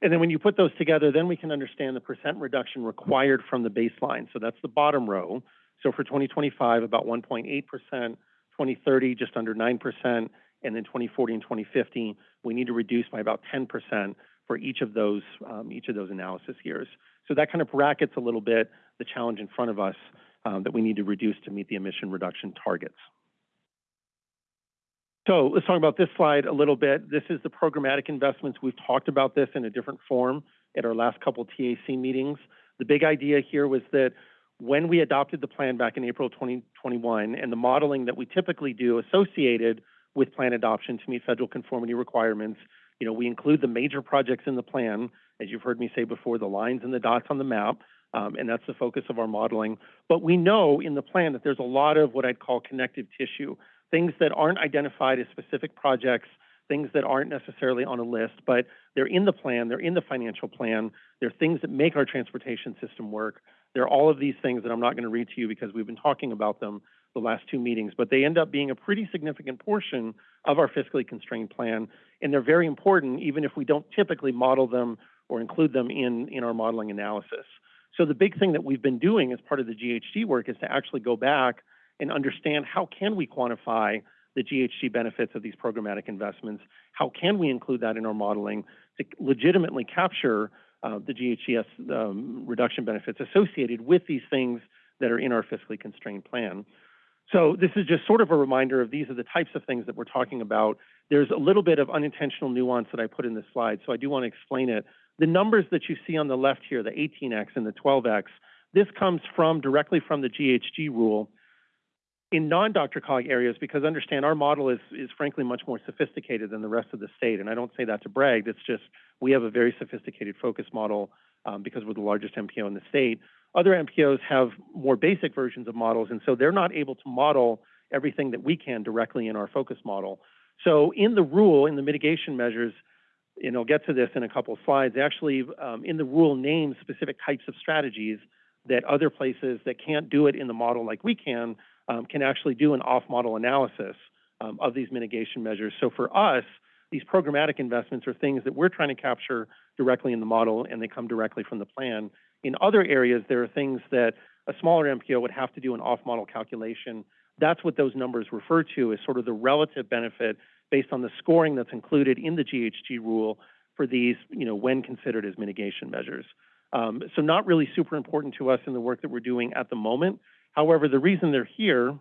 And then when you put those together, then we can understand the percent reduction required from the baseline. So that's the bottom row. So for 2025, about 1.8%, 2030, just under 9%, and then 2040 and 2050, we need to reduce by about 10% for each of those um, each of those analysis years. So that kind of brackets a little bit the challenge in front of us um, that we need to reduce to meet the emission reduction targets. So let's talk about this slide a little bit. This is the programmatic investments. We've talked about this in a different form at our last couple TAC meetings. The big idea here was that when we adopted the plan back in April 2021 and the modeling that we typically do associated with plan adoption to meet federal conformity requirements, you know, we include the major projects in the plan, as you've heard me say before, the lines and the dots on the map, um, and that's the focus of our modeling. But we know in the plan that there's a lot of what I'd call connective tissue, things that aren't identified as specific projects, things that aren't necessarily on a list, but they're in the plan, they're in the financial plan, they're things that make our transportation system work. They're all of these things that I'm not going to read to you because we've been talking about them the last two meetings, but they end up being a pretty significant portion of our fiscally constrained plan, and they're very important even if we don't typically model them or include them in, in our modeling analysis. So the big thing that we've been doing as part of the GHG work is to actually go back and understand how can we quantify the GHG benefits of these programmatic investments? How can we include that in our modeling to legitimately capture uh, the GHGS um, reduction benefits associated with these things that are in our fiscally constrained plan? So this is just sort of a reminder of these are the types of things that we're talking about. There's a little bit of unintentional nuance that I put in this slide, so I do want to explain it. The numbers that you see on the left here, the 18x and the 12x, this comes from directly from the GHG rule in non-DRCOG areas, because understand our model is, is frankly much more sophisticated than the rest of the state. And I don't say that to brag, it's just we have a very sophisticated focus model um, because we're the largest MPO in the state. Other MPOs have more basic versions of models, and so they're not able to model everything that we can directly in our focus model. So in the rule, in the mitigation measures, and I'll get to this in a couple of slides, actually um, in the rule names specific types of strategies that other places that can't do it in the model like we can, um, can actually do an off-model analysis um, of these mitigation measures. So for us, these programmatic investments are things that we're trying to capture directly in the model and they come directly from the plan. In other areas, there are things that a smaller MPO would have to do an off-model calculation. That's what those numbers refer to as sort of the relative benefit based on the scoring that's included in the GHG rule for these, you know, when considered as mitigation measures. Um, so not really super important to us in the work that we're doing at the moment. However, the reason they're here, and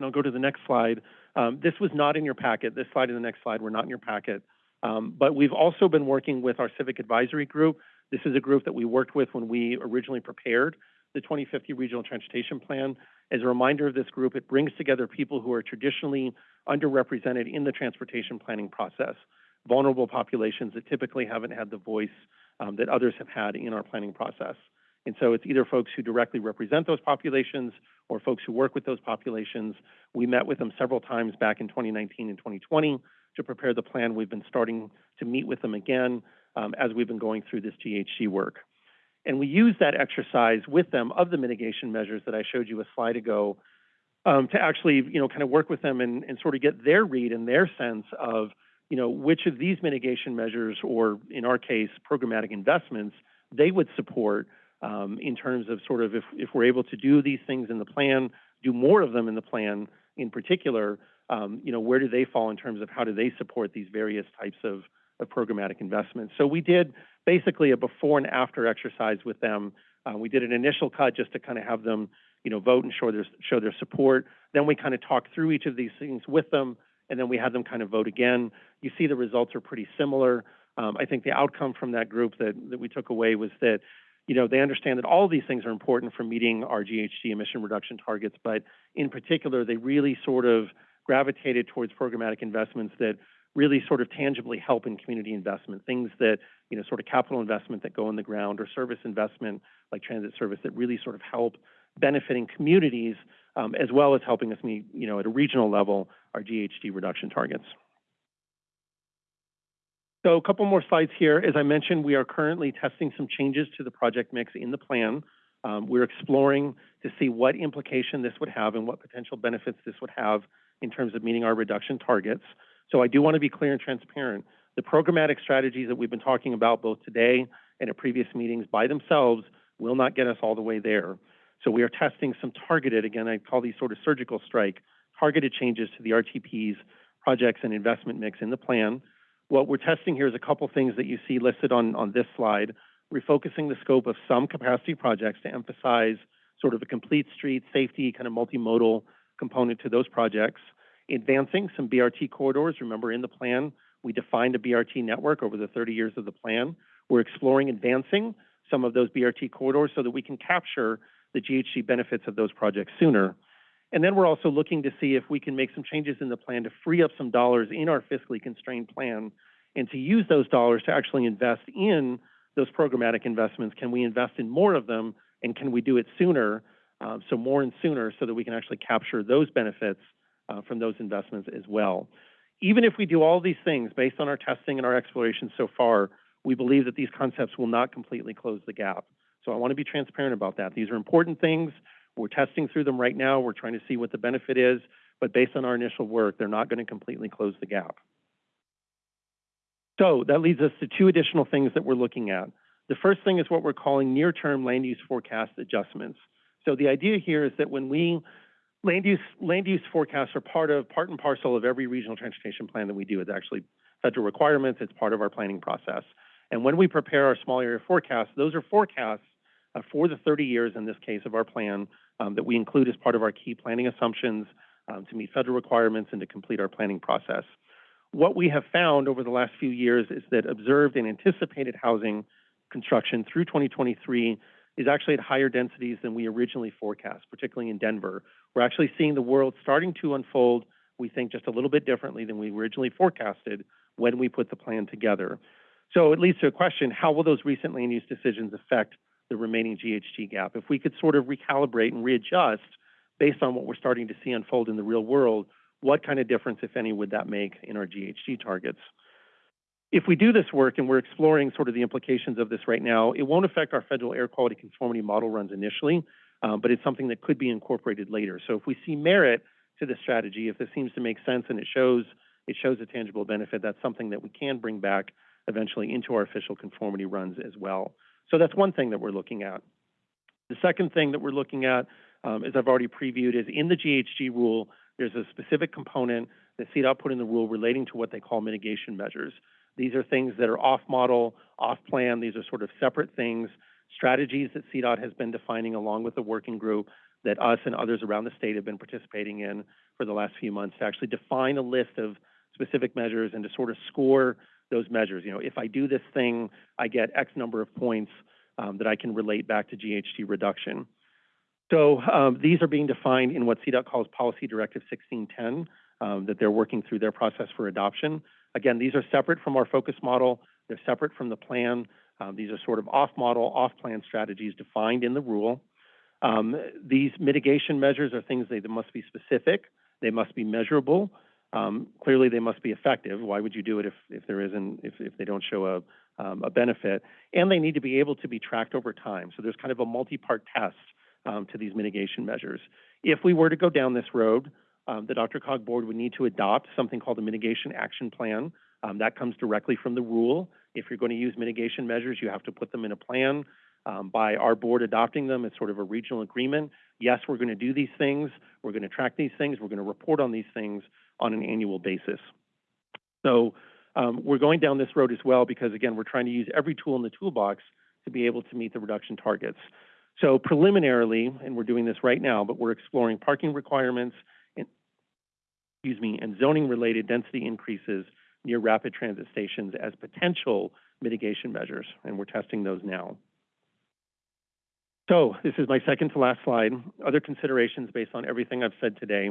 I'll go to the next slide, um, this was not in your packet. This slide and the next slide were not in your packet. Um, but we've also been working with our civic advisory group. This is a group that we worked with when we originally prepared the 2050 Regional Transportation Plan. As a reminder of this group, it brings together people who are traditionally underrepresented in the transportation planning process, vulnerable populations that typically haven't had the voice um, that others have had in our planning process. And so it's either folks who directly represent those populations or folks who work with those populations. We met with them several times back in 2019 and 2020 to prepare the plan. We've been starting to meet with them again um, as we've been going through this GHG work. And we use that exercise with them of the mitigation measures that I showed you a slide ago um, to actually, you know, kind of work with them and, and sort of get their read and their sense of, you know, which of these mitigation measures, or in our case, programmatic investments, they would support um, in terms of sort of if, if we're able to do these things in the plan, do more of them in the plan in particular, um, you know, where do they fall in terms of how do they support these various types of, of programmatic investments? So we did basically a before and after exercise with them. Uh, we did an initial cut just to kind of have them, you know, vote and show their show their support. Then we kind of talked through each of these things with them, and then we had them kind of vote again. You see the results are pretty similar. Um, I think the outcome from that group that, that we took away was that, you know, they understand that all these things are important for meeting our GHG emission reduction targets, but in particular, they really sort of gravitated towards programmatic investments that really sort of tangibly help in community investment, things that, you know, sort of capital investment that go in the ground or service investment like transit service that really sort of help benefiting communities um, as well as helping us meet, you know, at a regional level, our GHG reduction targets. So a couple more slides here. As I mentioned, we are currently testing some changes to the project mix in the plan. Um, we're exploring to see what implication this would have and what potential benefits this would have in terms of meeting our reduction targets. So I do want to be clear and transparent. The programmatic strategies that we've been talking about both today and at previous meetings by themselves will not get us all the way there. So we are testing some targeted, again, I call these sort of surgical strike, targeted changes to the RTPs, projects, and investment mix in the plan. What we're testing here is a couple things that you see listed on, on this slide. Refocusing the scope of some capacity projects to emphasize sort of a complete street safety kind of multimodal component to those projects. Advancing some BRT corridors. Remember in the plan, we defined a BRT network over the 30 years of the plan. We're exploring advancing some of those BRT corridors so that we can capture the GHG benefits of those projects sooner. And then we're also looking to see if we can make some changes in the plan to free up some dollars in our fiscally constrained plan and to use those dollars to actually invest in those programmatic investments. Can we invest in more of them and can we do it sooner? Uh, so more and sooner so that we can actually capture those benefits uh, from those investments as well. Even if we do all these things based on our testing and our exploration so far, we believe that these concepts will not completely close the gap. So I want to be transparent about that. These are important things. We're testing through them right now. We're trying to see what the benefit is, but based on our initial work, they're not going to completely close the gap. So that leads us to two additional things that we're looking at. The first thing is what we're calling near-term land use forecast adjustments. So the idea here is that when we land use land use forecasts are part of part and parcel of every regional transportation plan that we do. It's actually federal requirements. It's part of our planning process. And when we prepare our small area forecasts, those are forecasts uh, for the 30 years in this case of our plan um, that we include as part of our key planning assumptions um, to meet federal requirements and to complete our planning process. What we have found over the last few years is that observed and anticipated housing construction through 2023 is actually at higher densities than we originally forecast, particularly in Denver. We're actually seeing the world starting to unfold, we think, just a little bit differently than we originally forecasted when we put the plan together. So it leads to a question, how will those recent land use decisions affect the remaining GHG gap? If we could sort of recalibrate and readjust based on what we're starting to see unfold in the real world, what kind of difference, if any, would that make in our GHG targets? If we do this work, and we're exploring sort of the implications of this right now, it won't affect our federal air quality conformity model runs initially, um, but it's something that could be incorporated later. So if we see merit to this strategy, if this seems to make sense and it shows it shows a tangible benefit, that's something that we can bring back eventually into our official conformity runs as well. So that's one thing that we're looking at. The second thing that we're looking at, um, as I've already previewed, is in the GHG rule, there's a specific component that CDOT put in the rule relating to what they call mitigation measures. These are things that are off-model, off-plan. These are sort of separate things, strategies that CDOT has been defining along with the working group that us and others around the state have been participating in for the last few months to actually define a list of specific measures and to sort of score those measures. You know, if I do this thing, I get X number of points um, that I can relate back to GHG reduction. So um, these are being defined in what CDOT calls Policy Directive 1610, um, that they're working through their process for adoption. Again, these are separate from our focus model. They're separate from the plan. Um, these are sort of off-model, off-plan strategies defined in the rule. Um, these mitigation measures are things that must be specific, they must be measurable, um, clearly they must be effective. Why would you do it if, if there isn't, if, if they don't show a, um, a benefit? And they need to be able to be tracked over time. So there's kind of a multi-part test, um, to these mitigation measures. If we were to go down this road, um, the DRCOG board would need to adopt something called a mitigation action plan. Um, that comes directly from the rule. If you're going to use mitigation measures, you have to put them in a plan. Um, by our board adopting them, it's sort of a regional agreement. Yes, we're going to do these things. We're going to track these things. We're going to report on these things on an annual basis. So um, we're going down this road as well because, again, we're trying to use every tool in the toolbox to be able to meet the reduction targets. So preliminarily, and we're doing this right now, but we're exploring parking requirements excuse me, and zoning-related density increases near rapid transit stations as potential mitigation measures, and we're testing those now. So this is my second to last slide. Other considerations based on everything I've said today.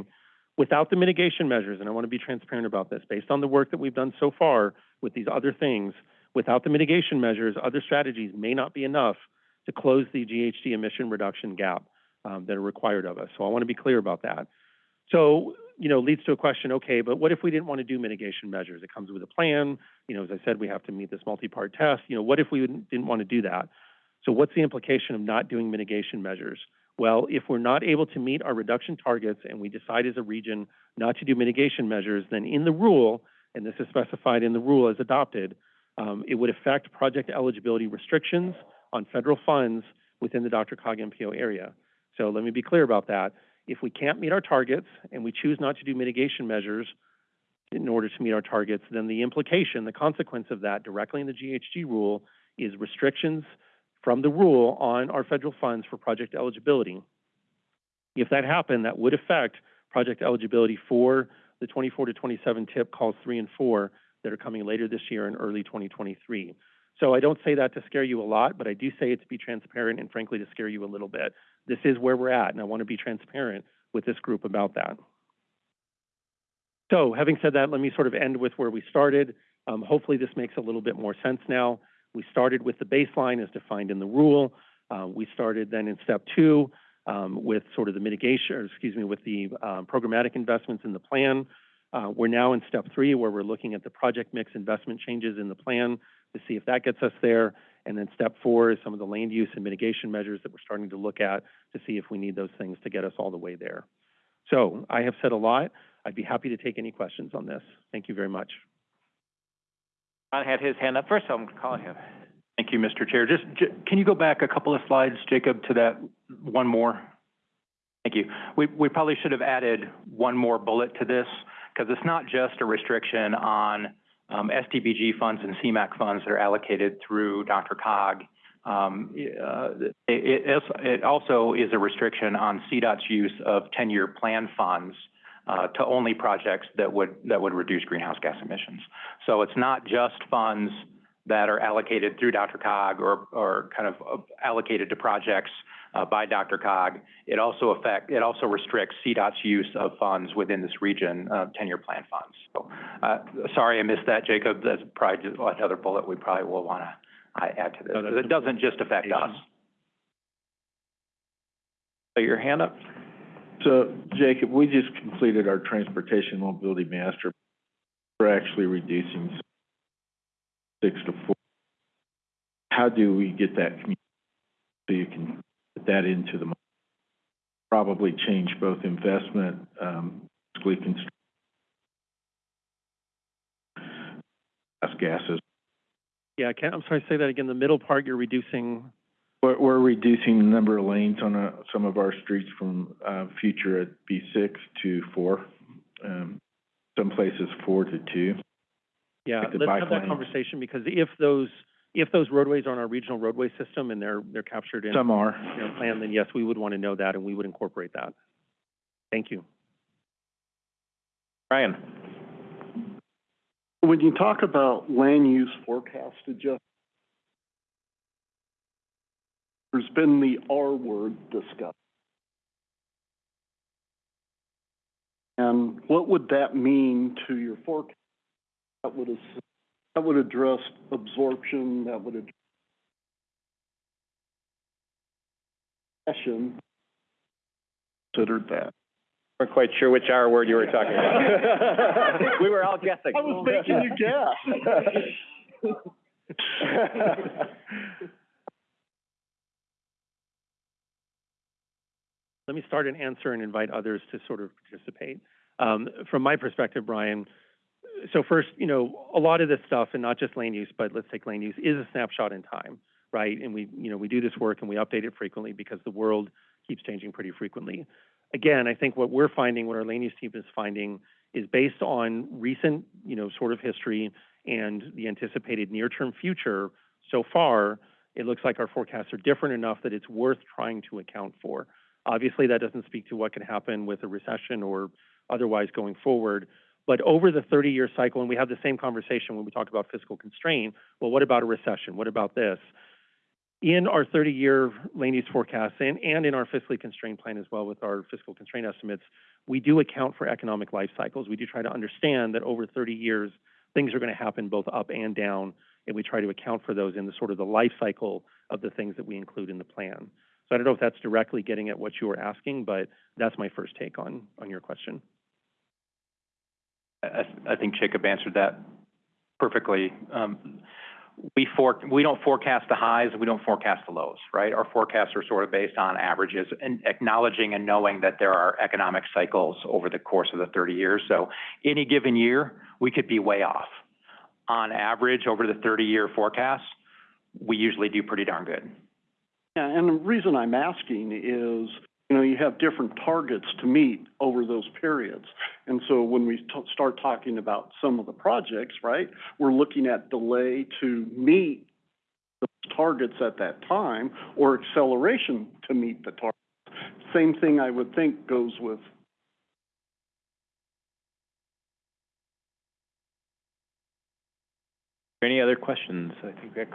Without the mitigation measures, and I want to be transparent about this, based on the work that we've done so far with these other things, without the mitigation measures, other strategies may not be enough to close the GHG emission reduction gap um, that are required of us. So I want to be clear about that. So, you know, leads to a question, okay, but what if we didn't want to do mitigation measures? It comes with a plan. You know, as I said, we have to meet this multi-part test. You know, what if we didn't want to do that? So what's the implication of not doing mitigation measures? Well, if we're not able to meet our reduction targets and we decide as a region not to do mitigation measures, then in the rule, and this is specified in the rule as adopted, um, it would affect project eligibility restrictions on federal funds within the DRCOG MPO area. So let me be clear about that. If we can't meet our targets and we choose not to do mitigation measures in order to meet our targets, then the implication, the consequence of that directly in the GHG rule is restrictions from the rule on our federal funds for project eligibility. If that happened, that would affect project eligibility for the 24 to 27 TIP calls three and four that are coming later this year in early 2023. So I don't say that to scare you a lot, but I do say it to be transparent and frankly to scare you a little bit. This is where we're at, and I want to be transparent with this group about that. So having said that, let me sort of end with where we started. Um, hopefully this makes a little bit more sense now. We started with the baseline as defined in the rule. Uh, we started then in step two um, with sort of the mitigation, or excuse me, with the um, programmatic investments in the plan. Uh, we're now in step three where we're looking at the project mix investment changes in the plan to see if that gets us there. And then step four is some of the land use and mitigation measures that we're starting to look at to see if we need those things to get us all the way there. So I have said a lot. I'd be happy to take any questions on this. Thank you very much. John had his hand up first, so I'm calling him. Thank you, Mr. Chair. Just, j- can you go back a couple of slides, Jacob, to that one more? Thank you. We, we probably should have added one more bullet to this, because it's not just a restriction on um, STBG funds and CMAQ funds that are allocated through DRCOG. Um, uh, it, it, it also is a restriction on CDOT's use of 10-year plan funds uh, to only projects that would, that would reduce greenhouse gas emissions. So it's not just funds that are allocated through DRCOG or, or kind of uh, allocated to projects uh, by DRCOG. It also affect, it also restricts CDOT's use of funds within this region, uh, 10-year plan funds. So, uh, sorry I missed that, Jacob. That's probably just another bullet we probably will want to add to this. No, It doesn't just affect us. So your hand up? So, Jacob, we just completed our transportation mobility master. We're actually reducing six to four. How do we get that so you can put that into the, probably change both investment, um, gases. Yeah, can, I'm sorry, say that again. The middle part, you're reducing, We're, we're reducing the number of lanes on, uh, some of our streets from, uh, future at B six to four. Um, some places four to two. Yeah, Like the let's bike have that lanes. conversation because if those, if those roadways are on our regional roadway system and they're, they're captured in Some are. our plan, then yes, we would want to know that and we would incorporate that. Thank you. Ryan? When you talk about land use forecast adjustment, there's been the R word discussed. And what would that mean to your forecast? That would, that would address absorption, that would address session, considered that. Weren't quite sure which R word you were talking about. We were all guessing. I was making you guess. Let me start and answer and invite others to sort of participate. Um, From my perspective, Brian, so first, you know, a lot of this stuff, and not just land use, but let's take land use, is a snapshot in time, right? And we, you know, we do this work and we update it frequently because the world keeps changing pretty frequently. Again, I think what we're finding, what our land use team is finding, is based on recent, you know, sort of history and the anticipated near-term future. So far, it looks like our forecasts are different enough that it's worth trying to account for. Obviously, that doesn't speak to what can happen with a recession or otherwise going forward. But over the 30-year cycle, and we have the same conversation when we talk about fiscal constraint, well, what about a recession? What about this? In our 30-year land use forecast and, and in our fiscally constrained plan as well with our fiscal constraint estimates, we do account for economic life cycles. We do try to understand that over 30 years, things are going to happen both up and down, and we try to account for those in the sort of the life cycle of the things that we include in the plan. So I don't know if that's directly getting at what you were asking, but that's my first take on, on your question. I, think Jacob answered that perfectly. Um, we we don't forecast the highs, we don't forecast the lows, right? Our forecasts are sort of based on averages and acknowledging and knowing that there are economic cycles over the course of the 30 years. So any given year, we could be way off. On average, over the 30-year forecast, we usually do pretty darn good. Yeah, and the reason I'm asking is, you know, you have different targets to meet over those periods. And so when we start talking about some of the projects, right, we're looking at delay to meet those targets at that time or acceleration to meet the target. Same thing I would think goes with Any other questions? I think that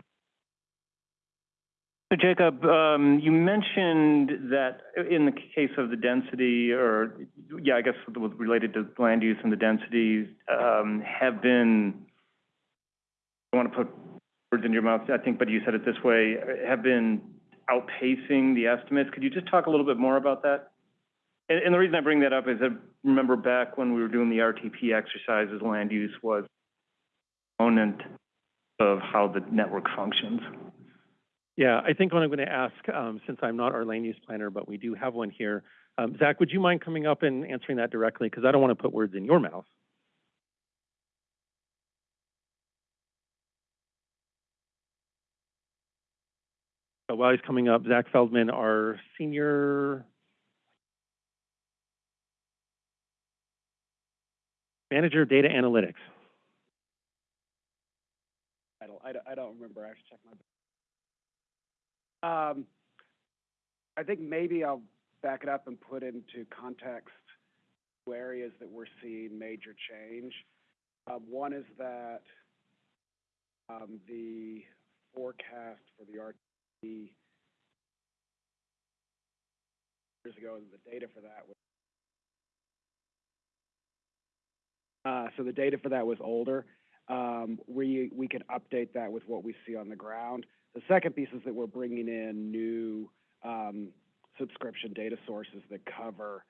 So Jacob, um, you mentioned that in the case of the density, or, yeah, I guess related to land use and the densities, um, have been, I want to put words in your mouth, I think, but you said it this way, have been outpacing the estimates. Could you just talk a little bit more about that? And, and the reason I bring that up is I remember back when we were doing the RTP exercises, land use was component of how the network functions. Yeah, I think what I'm going to ask, um, since I'm not our land use planner, but we do have one here, um, Zach, would you mind coming up and answering that directly? Because I don't want to put words in your mouth. So while he's coming up, Zach Feldman, our senior manager of data analytics. I don't, I don't, I don't remember, I have to check my. Um, I think maybe I'll back it up and put into context two areas that we're seeing major change. Um, one is that, um, the forecast for the RTP years ago, the data for that was, uh, so the data for that was older we we can update that with what we see on the ground. The second piece is that we're bringing in new um, subscription data sources that cover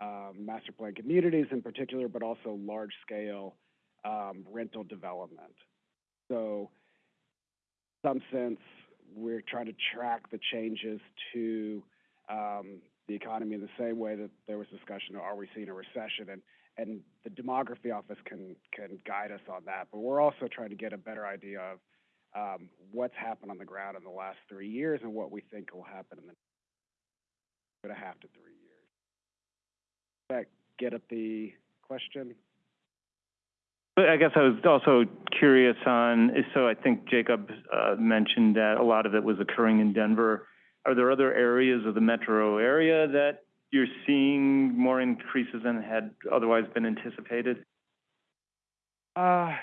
um, master plan communities in particular, but also large scale um, rental development. So, in some sense, we're trying to track the changes to um, the economy in the same way that there was discussion: Are we seeing a recession? And and the demography office can can guide us on that. But we're also trying to get a better idea of um, what's happened on the ground in the last three years and what we think will happen in the two and a half to three years. Does that get at the question? But I guess I was also curious on, so I think Jacob uh, mentioned that a lot of it was occurring in Denver. Are there other areas of the metro area that you're seeing more increases than had otherwise been anticipated? Uh,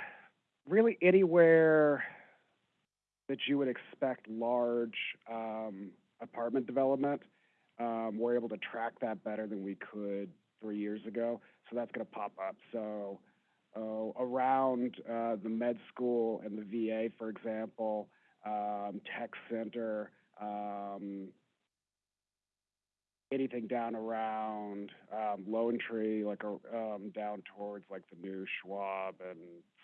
really anywhere that you would expect large um, apartment development. Um, we're able to track that better than we could three years ago, so that's going to pop up. So uh, around uh, the med school and the VA, for example, um, tech center, um, anything down around, um, Lone Tree, like, um, down towards like the new Schwab and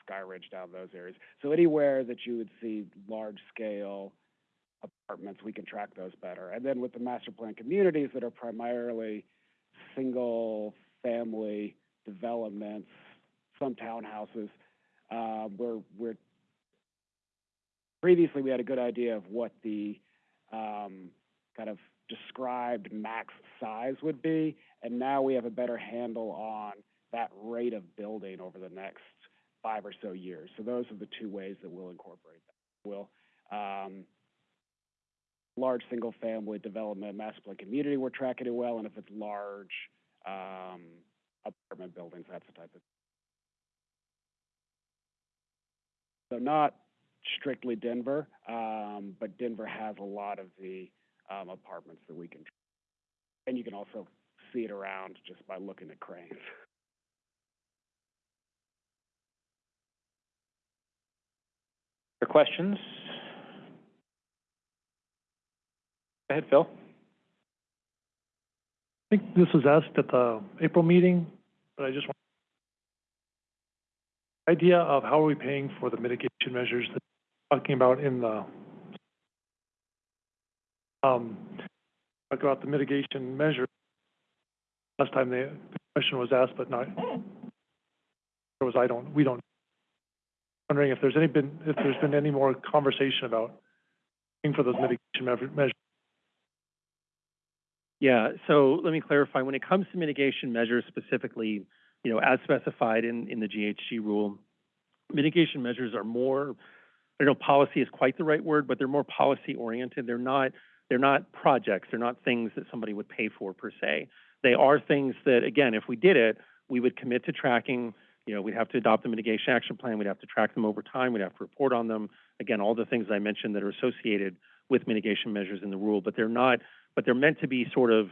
Sky Ridge down those areas. So anywhere that you would see large-scale apartments, we can track those better. And then with the master plan communities that are primarily single-family developments, some townhouses, um, we're, we're, previously, we had a good idea of what the, um, kind of described max size would be, and now we have a better handle on that rate of building over the next five or so years. So those are the two ways that we'll incorporate that. We'll, um, large single-family development, master plan community, we're tracking it well, and if it's large, um, apartment buildings, that's the type of. So not strictly Denver, um, but Denver has a lot of the, um, apartments that we can. And you can also see it around just by looking at cranes. Other questions? Go ahead, Phil. I think this was asked at the April meeting, but I just want idea of how are we paying for the mitigation measures that you're talking about in the um, talk about the mitigation measure. Last time the question was asked, but not, was, I don't, we don't. Wondering if there's any been, if there's been any more conversation about paying for those mitigation measures. Yeah, so let me clarify. When it comes to mitigation measures specifically, you know, as specified in, in the GHG rule, mitigation measures are more, I don't know, policy is quite the right word, but they're more policy oriented. They're not, they're not projects. They're not things that somebody would pay for per se. They are things that, again, if we did it, we would commit to tracking, you know, we'd have to adopt a mitigation action plan. We'd have to track them over time. We'd have to report on them. Again, all the things I mentioned that are associated with mitigation measures in the rule, but they're not, but they're meant to be sort of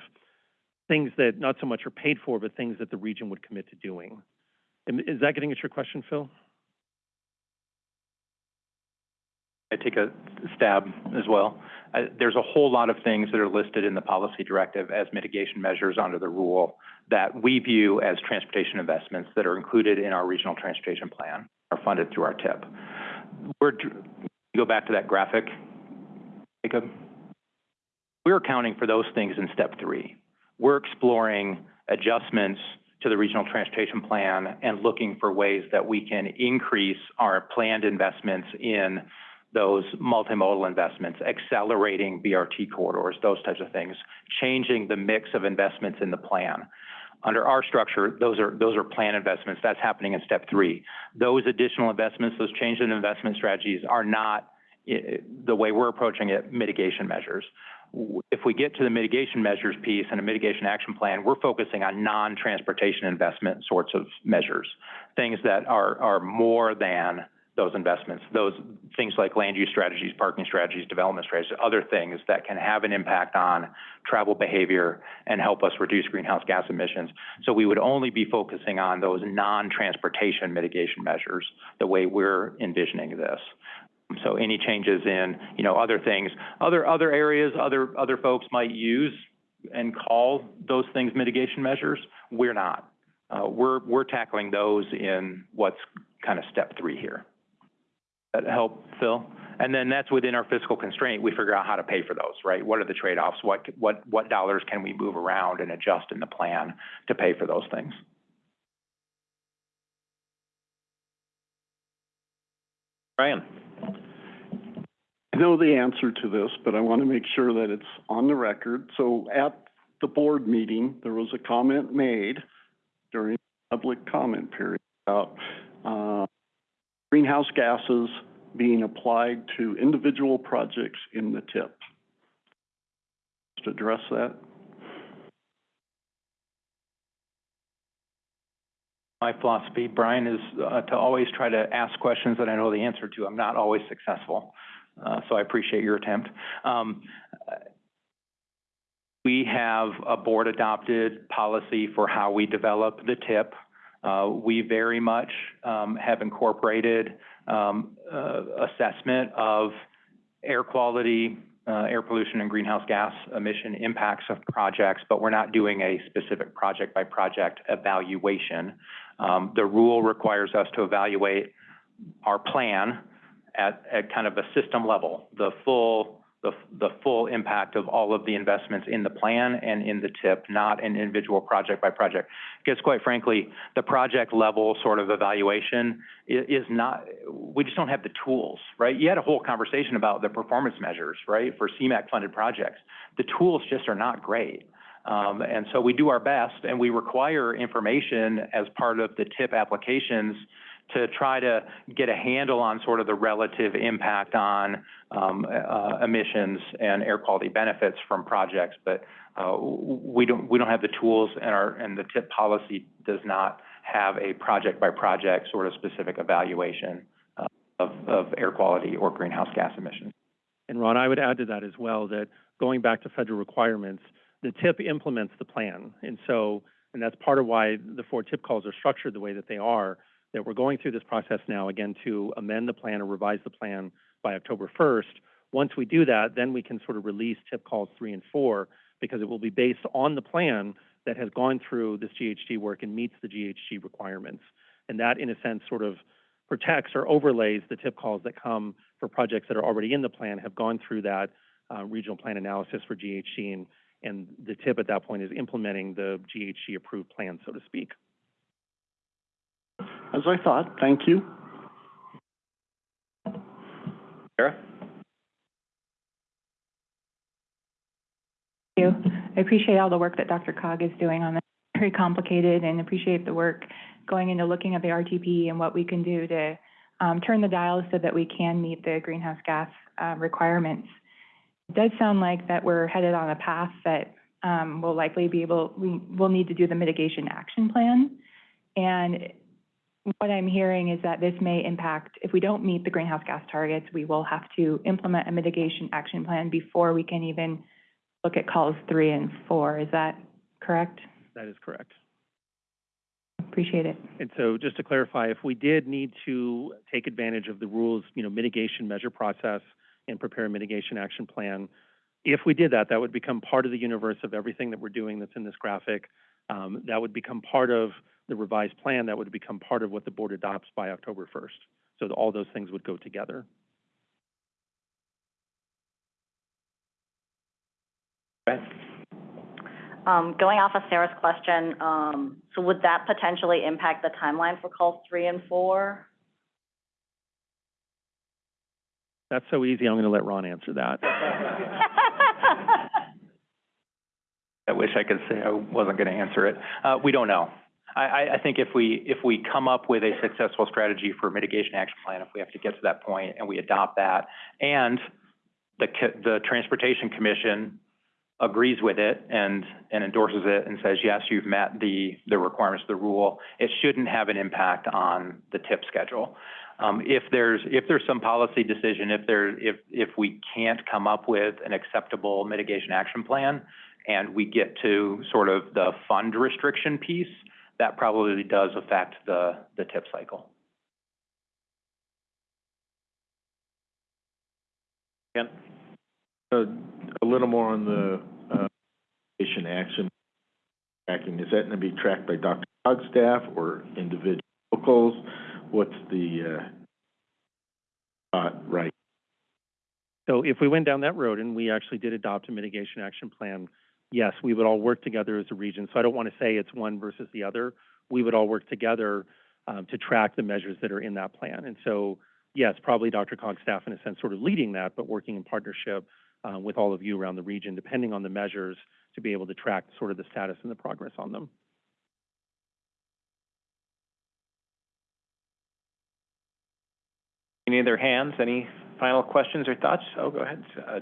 things that not so much are paid for, but things that the region would commit to doing. Is that getting at your question, Phil? I take a stab as well. Uh, there's a whole lot of things that are listed in the policy directive as mitigation measures under the rule that we view as transportation investments that are included in our regional transportation plan, are funded through our TIP. We're, go back to that graphic, Jacob. We're accounting for those things in step three. We're exploring adjustments to the regional transportation plan and looking for ways that we can increase our planned investments in those multimodal investments, accelerating BRT corridors, those types of things, changing the mix of investments in the plan. Under our structure, those are, those are plan investments. That's happening in step three. Those additional investments, those changes in investment strategies are not, i- the way we're approaching it, mitigation measures. If we get to the mitigation measures piece and a mitigation action plan, we're focusing on non-transportation investment sorts of measures. Things that are, are more than those investments, those things like land use strategies, parking strategies, development strategies, other things that can have an impact on travel behavior and help us reduce greenhouse gas emissions. So we would only be focusing on those non-transportation mitigation measures, the way we're envisioning this. So any changes in, you know, other things, other, other areas, other, other folks might use and call those things mitigation measures, we're not. Uh, we're, we're tackling those in what's kind of step three here. That help, Phil? And then that's within our fiscal constraint, we figure out how to pay for those, right? What are the trade-offs? What, what, what dollars can we move around and adjust in the plan to pay for those things? Brian? I know the answer to this, but I want to make sure that it's on the record. So at the board meeting, there was a comment made during public comment period about, uh, greenhouse gases being applied to individual projects in the TIP. Just address that. My philosophy, Brian, is uh, to always try to ask questions that I know the answer to. I'm not always successful, uh, so I appreciate your attempt. Um, we have a board-adopted policy for how we develop the TIP. Uh, we very much um, have incorporated um, uh, assessment of air quality, uh, air pollution and greenhouse gas emission impacts of projects, but we're not doing a specific project-by-project evaluation. Um, the rule requires us to evaluate our plan at, at kind of a system level, the full, the, full impact of all of the investments in the plan and in the TIP, not an individual project by project. Because quite frankly, the project level sort of evaluation is not, we just don't have the tools, right? You had a whole conversation about the performance measures, right, for CMAQ-funded projects. The tools just are not great. Um, and so we do our best, and we require information as part of the TIP applications to try to get a handle on sort of the relative impact on um, uh, emissions and air quality benefits from projects. But uh, we don't we don't have the tools, and our and the TIP policy does not have a project by project sort of specific evaluation uh, of of air quality or greenhouse gas emissions. And Ron, I would add to that as well, that going back to federal requirements, the TIP implements the plan. And so, and that's part of why the four TIP calls are structured the way that they are, that we're going through this process now, again, to amend the plan or revise the plan by October first. Once we do that, then we can sort of release TIP calls three and four, because it will be based on the plan that has gone through this GHG work and meets the GHG requirements. And that, in a sense, sort of protects or overlays the TIP calls that come for projects that are already in the plan, have gone through that uh, regional plan analysis for GHG, and, and the TIP at that point is implementing the GHG approved plan, so to speak. As I thought, thank you. Sarah? Thank you. I appreciate all the work that DRCOG is doing on this. Very complicated and appreciate the work going into looking at the RTP and what we can do to um, turn the dial so that we can meet the greenhouse gas uh, requirements. It does sound like that we're headed on a path that um, will likely be able, we will need to do the mitigation action plan. And what I'm hearing is that this may impact, if we don't meet the greenhouse gas targets, we will have to implement a mitigation action plan before we can even look at calls three and four. Is that correct? That is correct. Appreciate it. And so just to clarify, if we did need to take advantage of the rules, you know, mitigation measure process and prepare a mitigation action plan, if we did that, that would become part of the universe of everything that we're doing that's in this graphic. Um, that would become part of the revised plan, that would become part of what the board adopts by October first. So all those things would go together. Um, going off of Sarah's question, um, so would that potentially impact the timeline for calls three and four? That's so easy, I'm gonna let Ron answer that. I wish I could say I wasn't going to answer it. Uh, we don't know. I, I, think if we, if we come up with a successful strategy for mitigation action plan, if we have to get to that point and we adopt that, and the, the Transportation Commission agrees with it and, and endorses it and says, yes, you've met the, the requirements of the rule, it shouldn't have an impact on the TIP schedule. Um, if there's, if there's some policy decision, if there, if, if we can't come up with an acceptable mitigation action plan, and we get to sort of the fund restriction piece, that probably does affect the, the TIP cycle. Ken? Uh, a little more on the, uh, mitigation action tracking, is that gonna be tracked by Dr. Cog's staff or individual locals? What's the, uh, uh, right? So if we went down that road and we actually did adopt a mitigation action plan, yes, we would all work together as a region. So I don't want to say it's one versus the other. We would all work together um, to track the measures that are in that plan. And so, yes, probably DRCOG's staff in a sense sort of leading that, but working in partnership uh, with all of you around the region, depending on the measures, to be able to track sort of the status and the progress on them. Any other hands? Any final questions or thoughts? Oh, go ahead, uh.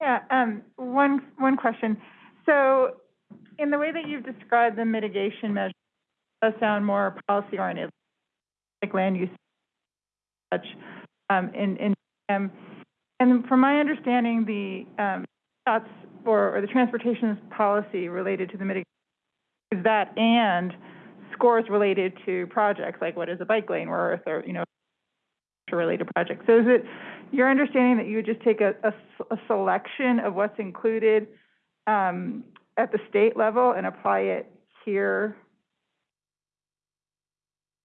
Yeah, um, one, one question. So in the way that you've described the mitigation measures, does sound more policy oriented, like land use such, um, in, in, um, and from my understanding, the, um, thoughts or, or the transportation policy related to the mitigation is that and scores related to projects, like what is a bike lane worth or, you know, related projects. So is it, your understanding that you would just take a, selection of what's included, um, at the state level and apply it here?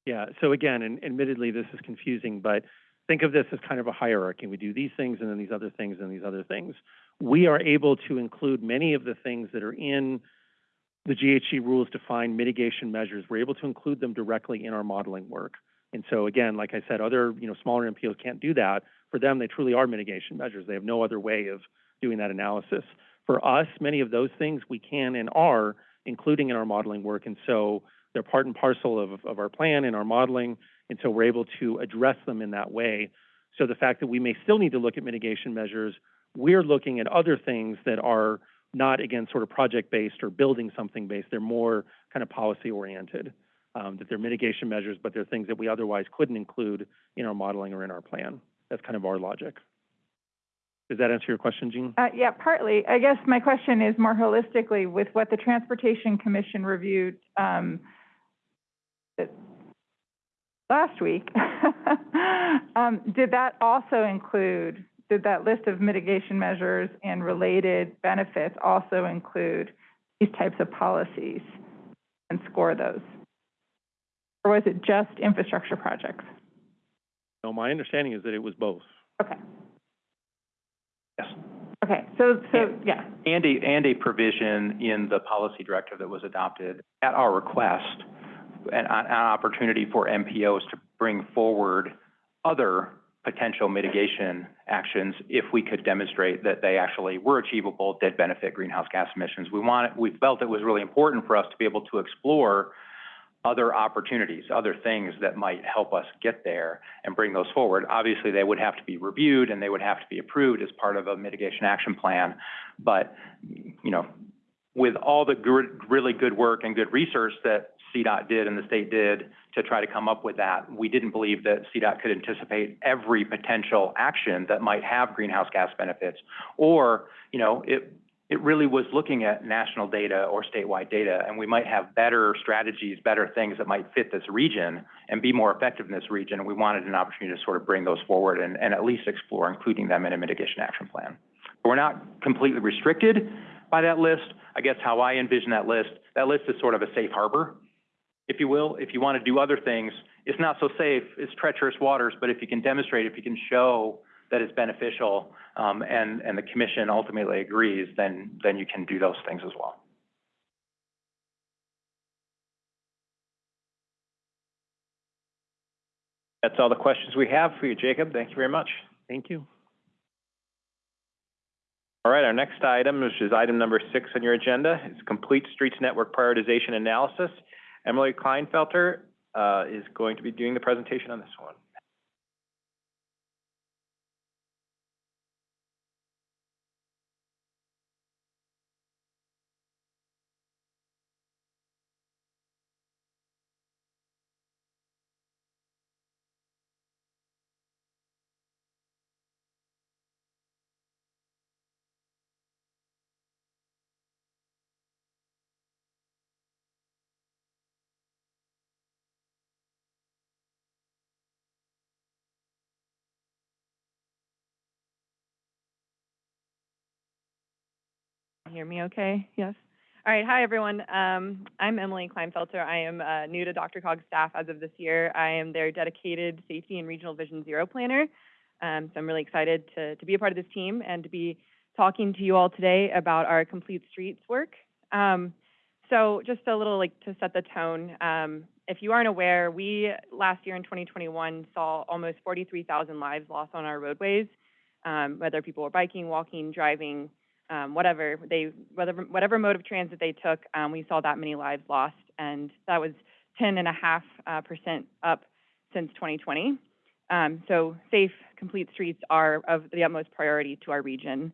Yeah, so again, and admittedly, this is confusing, but think of this as kind of a hierarchy. We do these things and then these other things and these other things. We are able to include many of the things that are in the GHG rules define mitigation measures. We're able to include them directly in our modeling work. And so again, like I said, other, you know, smaller MPOs can't do that. For them, they truly are mitigation measures. They have no other way of doing that analysis. For us, many of those things we can and are including in our modeling work. And so they're part and parcel of, of our plan and our modeling. And so we're able to address them in that way. So the fact that we may still need to look at mitigation measures, we're looking at other things that are not, again, sort of project-based or building something based. They're more kind of policy-oriented. Um, that they're mitigation measures, but they're things that we otherwise couldn't include in our modeling or in our plan. That's kind of our logic. Does that answer your question, Jean? Uh, yeah, partly. I guess my question is more holistically with what the Transportation Commission reviewed, um, last week. Um, did that also include, did that list of mitigation measures and related benefits also include these types of policies and score those? Or was it just infrastructure projects? No, my understanding is that it was both. Okay, Yes. okay, so, so, yeah. And a, and a provision in the policy directive that was adopted at our request, an, an opportunity for MPOs to bring forward other potential mitigation actions if we could demonstrate that they actually were achievable, did benefit greenhouse gas emissions. We wanted, we felt it was really important for us to be able to explore other opportunities, other things that might help us get there and bring those forward. Obviously, they would have to be reviewed and they would have to be approved as part of a mitigation action plan. But, you know, with all the good, really good work and good research that CDOT did and the state did to try to come up with that, we didn't believe that CDOT could anticipate every potential action that might have greenhouse gas benefits. Or, you know, it, it really was looking at national data or statewide data, and we might have better strategies, better things that might fit this region and be more effective in this region. And we wanted an opportunity to sort of bring those forward and, and at least explore including them in a mitigation action plan. But we're not completely restricted by that list. I guess how I envision that list, that list is sort of a safe harbor, if you will. If you want to do other things, it's not so safe, it's treacherous waters, but if you can demonstrate, if you can show that it's beneficial, um, and, and the commission ultimately agrees, then, then you can do those things as well. That's all the questions we have for you, Jacob. Thank you very much. Thank you. All right, our next item, which is item number six on your agenda, is Complete Streets Network Prioritization Analysis. Emily Kleinfelter, uh, is going to be doing the presentation on this one. Hear me okay? Yes. All right, hi, everyone. Um, I'm Emily Kleinfelter. I am, uh, new to DRCOG's staff as of this year. I am their dedicated safety and regional vision zero planner. Um, so I'm really excited to, to be a part of this team and to be talking to you all today about our complete streets work. Um, so just a little like to set the tone. Um, if you aren't aware, we last year in 2021 saw almost 43,000 lives lost on our roadways, um, whether people were biking, walking, driving, um, whatever they, whatever, whatever mode of transit they took, um, we saw that many lives lost, and that was 10 and a half uh, percent up since 2020. Um, so safe, complete streets are of the utmost priority to our region.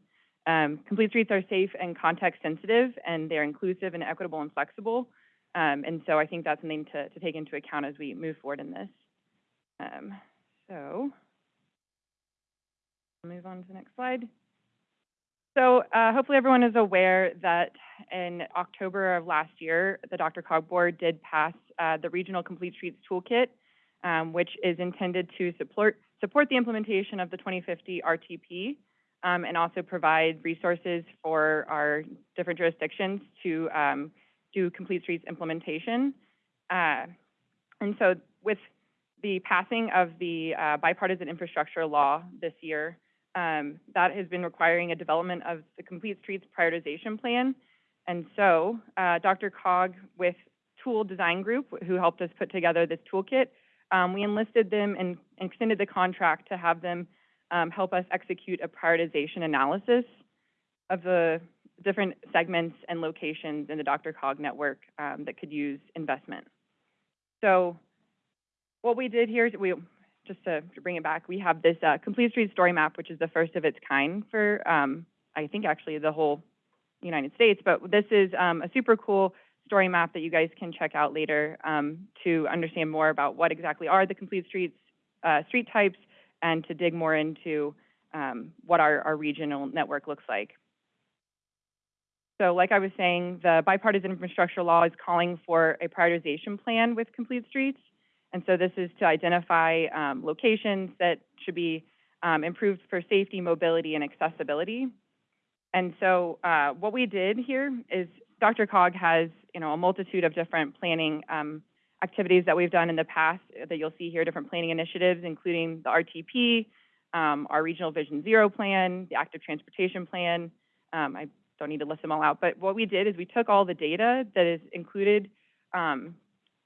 Um, complete streets are safe and context sensitive, and they're inclusive and equitable and flexible. Um, and so I think that's something to, to take into account as we move forward in this. Um, so, I'll move on to the next slide. So uh, hopefully everyone is aware that in October of last year, the DRCOG board did pass uh, the Regional Complete Streets Toolkit, um, which is intended to support support the implementation of the 2050 RTP, um, and also provide resources for our different jurisdictions to um, do Complete Streets implementation. Uh, and so with the passing of the uh, bipartisan infrastructure law this year, um, that has been requiring a development of the Complete Streets prioritization plan. And so uh, DRCOG with Toole Design Group, who helped us put together this toolkit, um, we enlisted them and extended the contract to have them um, help us execute a prioritization analysis of the different segments and locations in the DRCOG network um, that could use investment. So what we did here is we, just to, to bring it back, we have this uh, complete street story map, which is the first of its kind for, um, I think actually the whole United States, but this is um, a super cool story map that you guys can check out later um, to understand more about what exactly are the complete streets, uh, street types, and to dig more into um, what our, our regional network looks like. So like I was saying, the bipartisan infrastructure law is calling for a prioritization plan with complete streets. And so this is to identify um, locations that should be um, improved for safety, mobility, and accessibility. And so uh, what we did here is DRCOG has, you know, a multitude of different planning um, activities that we've done in the past that you'll see here, different planning initiatives, including the RTP, um, our Regional Vision Zero plan, the Active Transportation Plan. Um, I don't need to list them all out, but what we did is we took all the data that is included um,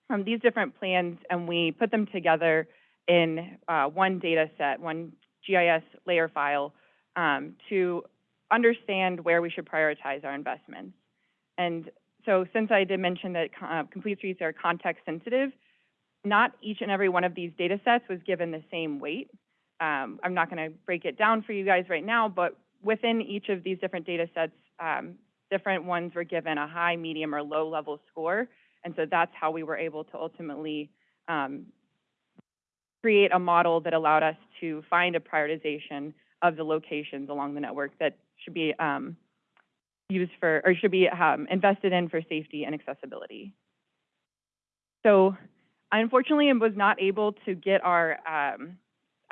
from these different plans and we put them together in uh, one data set, one GIS layer file um, to understand where we should prioritize our investments. And so since I did mention that uh, complete streets are context sensitive, not each and every one of these data sets was given the same weight. Um, I'm not going to break it down for you guys right now, but within each of these different data sets, um, different ones were given a high, medium, or low level score. And so that's how we were able to ultimately um, create a model that allowed us to find a prioritization of the locations along the network that should be um, used for, or should be um, invested in for safety and accessibility. So I unfortunately was not able to get our um,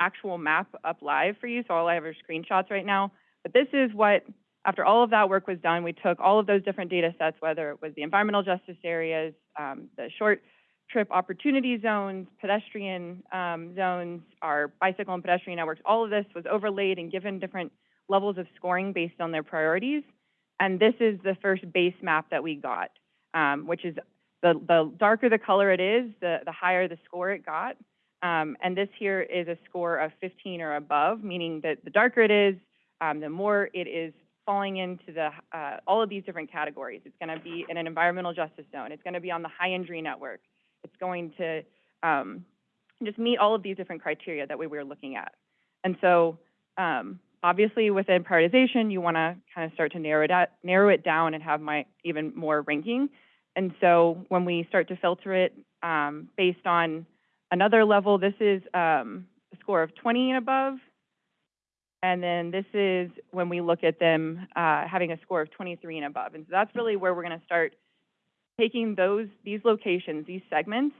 actual map up live for you, so all I have are screenshots right now. But this is what, after all of that work was done, we took all of those different data sets, whether it was the environmental justice areas, um, the short trip opportunity zones, pedestrian um, zones, our bicycle and pedestrian networks, all of this was overlaid and given different levels of scoring based on their priorities. And this is the first base map that we got, um, which is the, the darker the color it is, the, the higher the score it got. Um, and this here is a score of 15 or above, meaning that the darker it is, um, the more it is falling into the, uh, all of these different categories. It's going to be in an environmental justice zone. It's going to be on the high injury network. It's going to um, just meet all of these different criteria that we were looking at. And so um, obviously within prioritization, you want to kind of start to narrow it, out, narrow it down and have my even more ranking. And so when we start to filter it um, based on another level, this is um, a score of 20 and above. And then this is when we look at them uh, having a score of 23 and above. And so that's really where we're going to start taking those these locations, these segments,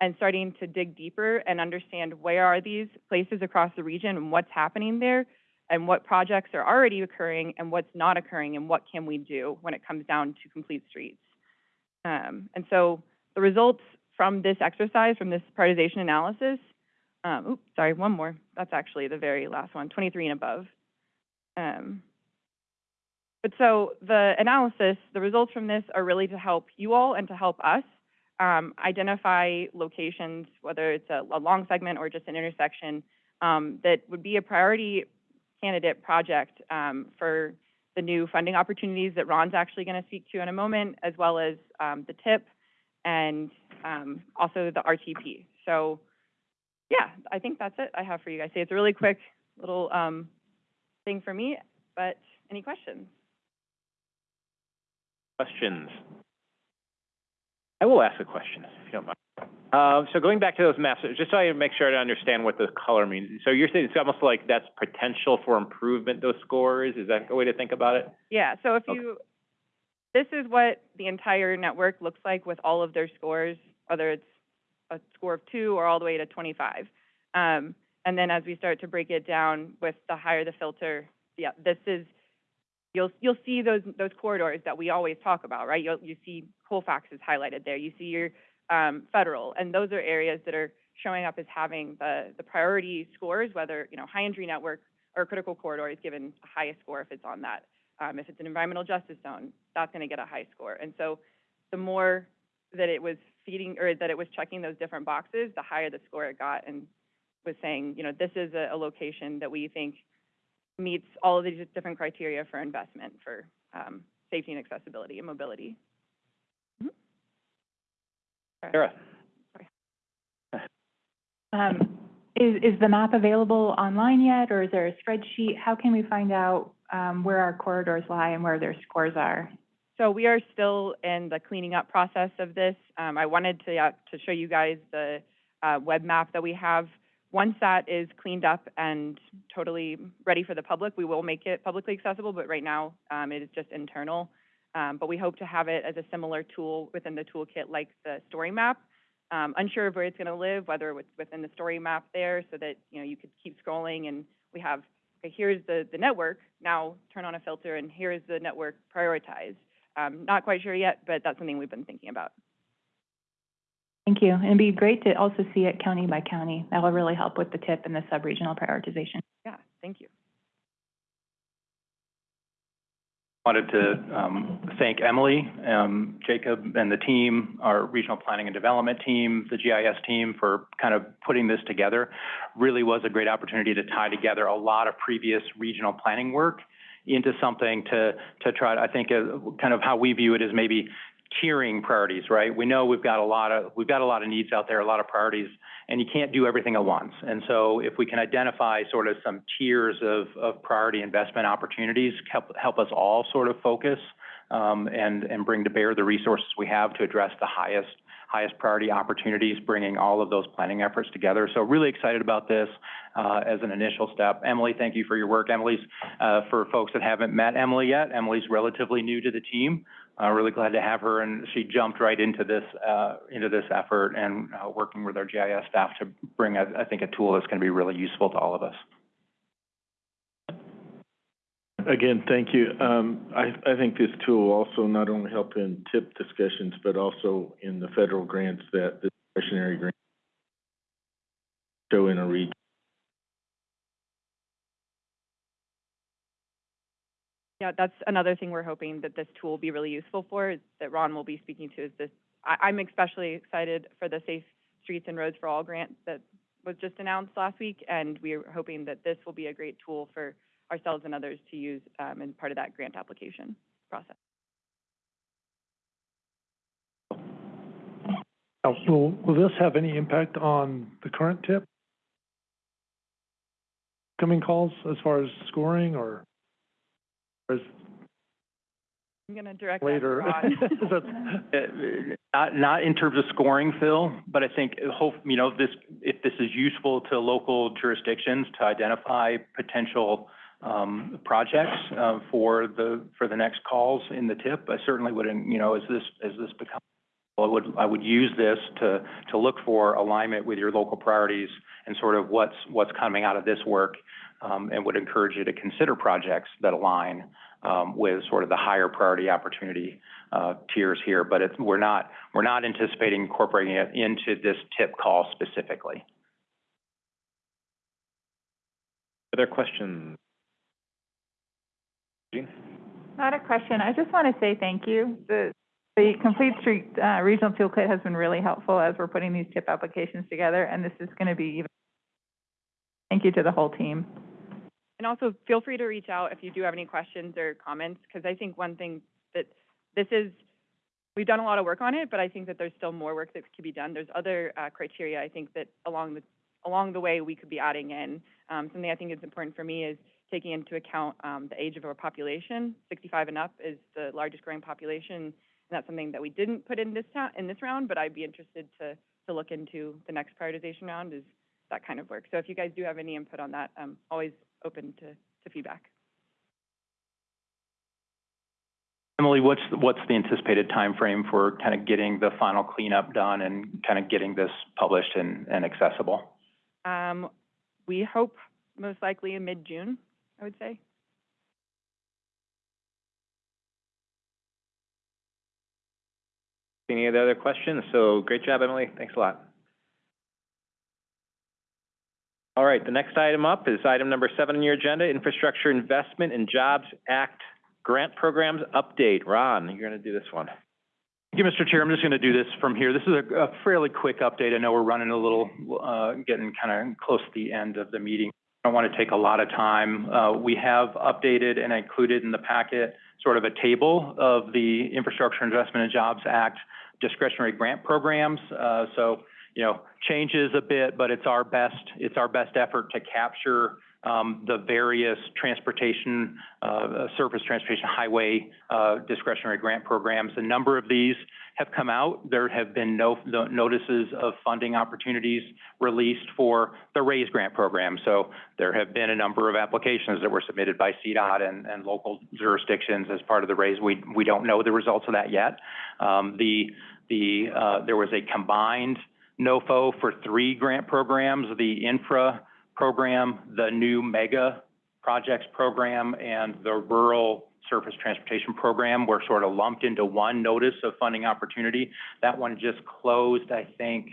and starting to dig deeper and understand where are these places across the region and what's happening there and what projects are already occurring and what's not occurring and what can we do when it comes down to complete streets. Um, and so the results from this exercise, from this prioritization analysis, um, oops, sorry, one more. That's actually the very last one, 23 and above. Um, but so the analysis, the results from this are really to help you all and to help us um, identify locations, whether it's a, a, long segment or just an intersection, um, that would be a priority candidate project um, for the new funding opportunities that Ron's actually going to speak to in a moment, as well as um, the TIP and also the RTP. So yeah, I think that's it I have for you guys. It's a really quick little um, thing for me, but any questions? Questions? I will ask a question, if you don't mind. Um, so going back to those maps, just so I make sure I understand what the color means. So you're saying it's almost like that's potential for improvement, those scores? Is that a way to think about it? Yeah, so if you, this is what the entire network looks like with all of their scores, whether it's a score of two or all the way to 25. Um, And then as we start to break it down with the higher the filter, yeah, this is, you'll, you'll see those, those corridors that we always talk about, right? You'll, you see Colfax is highlighted there, you see your, um, federal, and those are areas that are showing up as having the, the priority scores, whether, you know, high injury network or critical corridor is given a highest score if it's on that. Um, if it's an environmental justice zone, that's gonna get a high score. And so the more that it was feeding, or that it was checking those different boxes, the higher the score it got and was saying, you know, this is a, a location that we think meets all of these different criteria for investment for, um, safety and accessibility and mobility. Mhm. Sorry. Sarah? Um, is, is the map available online yet, or is there a spreadsheet? How can we find out, um, where our corridors lie and where their scores are? So we are still in the cleaning up process of this. Um, I wanted to, uh, to show you guys the, uh, web map that we have. Once that is cleaned up and totally ready for the public, we will make it publicly accessible, but right now, um, it is just internal. Um, but we hope to have it as a similar tool within the toolkit like the story map. Um, unsure of where it's gonna live, whether it's within the story map there, so that, you know, you could keep scrolling and we have, okay, here's the, the network, now turn on a filter and here is the network prioritized. Um, not quite sure yet, but that's something we've been thinking about. Thank you. And it'd be great to also see it county by county. That will really help with the TIP and the sub-regional prioritization. Yeah, thank you. Wanted to um, thank Emily, um, Jacob, and the team, our regional planning and development team, the GIS team, for kind of putting this together. Really was a great opportunity to tie together a lot of previous regional planning work into something to to try. To, I think uh, kind of how we view it is maybe tiering priorities, right? We know we've got a lot of we've got a lot of needs out there, a lot of priorities, and you can't do everything at once. And so if we can identify sort of some tiers of, of priority investment opportunities, help help us all sort of focus um, and and bring to bear the resources we have to address the highest highest priority opportunities, bringing all of those planning efforts together. So really excited about this uh, as an initial step. Emily, thank you for your work. Emily's, uh, for folks that haven't met Emily yet, Emily's relatively new to the team. Uh, really glad to have her, and she jumped right into this uh, into this effort and uh, working with our GIS staff to bring, I think, a tool that's going to be really useful to all of us. Again, thank you. Um, I, I think this tool will also not only help in TIP discussions, but also in the federal grants that the discretionary grants show in a region. Yeah, that's another thing we're hoping that this tool will be really useful for, that Ron will be speaking to, is this, I, I'm especially excited for the Safe Streets and Roads for All grant that was just announced last week, and we're hoping that this will be a great tool for ourselves and others to use, um, in part of that grant application process. Will, will this have any impact on the current TIP? Coming calls as far as scoring or, or is I'm gonna direct later? Ron. That- Not, not in terms of scoring, Phil, but I think, hope, you know, this, if this is useful to local jurisdictions to identify potential, um, projects, uh, for the, for the next calls in the TIP, I certainly would, you know, as this, as this becomes, I would, I would use this to, to look for alignment with your local priorities and sort of what's, what's coming out of this work, um, and would encourage you to consider projects that align, um, with sort of the higher priority opportunity, uh, tiers here, but it's, we're not, we're not anticipating incorporating it into this TIP call specifically. Other questions? Jean? Not a question. I just want to say thank you. The, the Complete Street, uh, Regional Toolkit has been really helpful as we're putting these TIP applications together, and this is going to be even, thank you to the whole team. And also, feel free to reach out if you do have any questions or comments, because I think one thing that this is, we've done a lot of work on it, but I think that there's still more work that could be done. There's other uh, criteria I think that along the along the way we could be adding in. Um, something I think is important for me is taking into account um, the age of our population. 65 and up is the largest growing population, and that's something that we didn't put in this in this round, but I'd be interested to to look into the next prioritization round is that kind of work. So if you guys do have any input on that, I'm always open to, to feedback. Emily, what's, what's the anticipated timeframe for kind of getting the final cleanup done and kind of getting this published and, and accessible? Um, we hope most likely in mid-June, I would say. Any other questions? So great job, Emily. Thanks a lot. All right, the next item up is item number seven on your agenda, Infrastructure Investment and Jobs Act Grant Programs Update. Ron, you're going to do this one. Thank you, Mr. Chair. I'm just going to do this from here. This is a, a fairly quick update. I know we're running a little, uh, getting kind of close to the end of the meeting. I don't want to take a lot of time. Uh, we have updated and included in the packet sort of a table of the Infrastructure Investment and Jobs Act discretionary grant programs. Uh, so, you know, changes a bit, but it's our best, it's our best effort to capture um, the various transportation, uh, surface transportation, highway, uh, discretionary grant programs. A number of these have come out. There have been no, no notices of funding opportunities released for the RAISE grant program. So there have been a number of applications that were submitted by CDOT and, and local jurisdictions as part of the RAISE. We, we don't know the results of that yet. Um, the, the, uh, there was a combined NOFO for three grant programs, the INFRA program, the new mega projects program, and the rural surface transportation program were sort of lumped into one notice of funding opportunity. That one just closed, I think,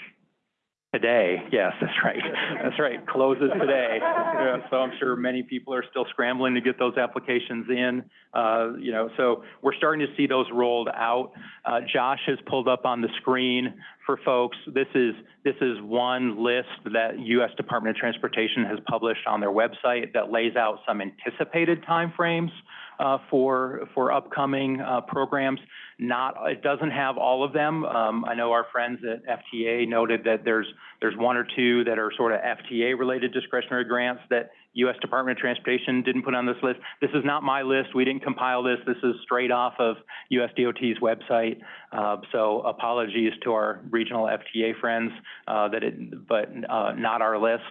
today. Yes, that's right. That's right. Closes today. Yeah, so I'm sure many people are still scrambling to get those applications in. Uh, you know, so we're starting to see those rolled out. Uh, Josh has pulled up on the screen for folks. This is this is one list that U.S. Department of Transportation has published on their website that lays out some anticipated timeframes uh, for for upcoming uh, programs. Not it doesn't have all of them. Um, I know our friends at FTA noted that there's there's one or two that are sort of FTA related discretionary grants that U.S. Department of Transportation didn't put on this list. This is not my list. We didn't compile this. This is straight off of USDOT's website. Uh, so apologies to our regional FTA friends uh, that it, but uh, not our list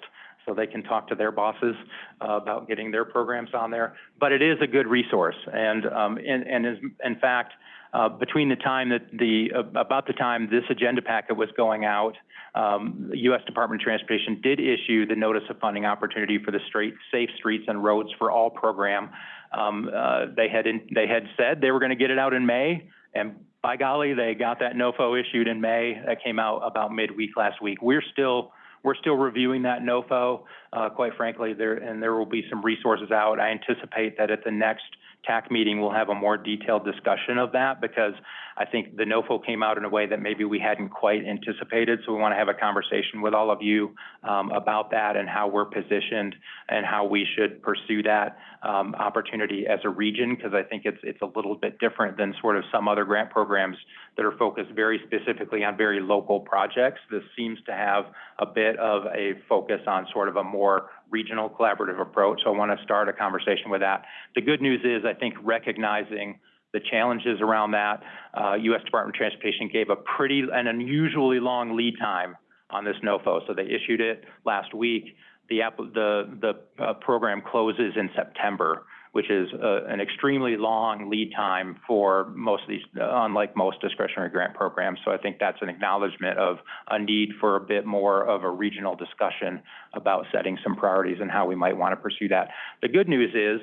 so they can talk to their bosses uh, about getting their programs on there. But it is a good resource, and um, and, and is, in fact, uh, between the time that the uh, about the time this agenda packet was going out, um, the U.S. Department of Transportation did issue the notice of funding opportunity for the straight safe streets and roads for all program. Um, uh, they had in, they had said they were going to get it out in May, and by golly, they got that NOFO issued in May. That came out about midweek last week. We're still we're still reviewing that NOFO, uh, quite frankly, there, and there will be some resources out. I anticipate that at the next TAC meeting, we'll have a more detailed discussion of that because I think the NOFO came out in a way that maybe we hadn't quite anticipated. So we want to have a conversation with all of you um, about that and how we're positioned and how we should pursue that um, opportunity as a region because I think it's it's a little bit different than sort of some other grant programs that are focused very specifically on very local projects. This seems to have a bit of a focus on sort of a more regional collaborative approach. So I want to start a conversation with that. The good news is I think recognizing the challenges around that, uh, U.S. Department of Transportation gave a pretty, an unusually long lead time on this NOFO. So they issued it last week. The, the, the uh, program closes in September which is uh, an extremely long lead time for most of these, uh, unlike most discretionary grant programs. So I think that's an acknowledgement of a need for a bit more of a regional discussion about setting some priorities and how we might want to pursue that. The good news is,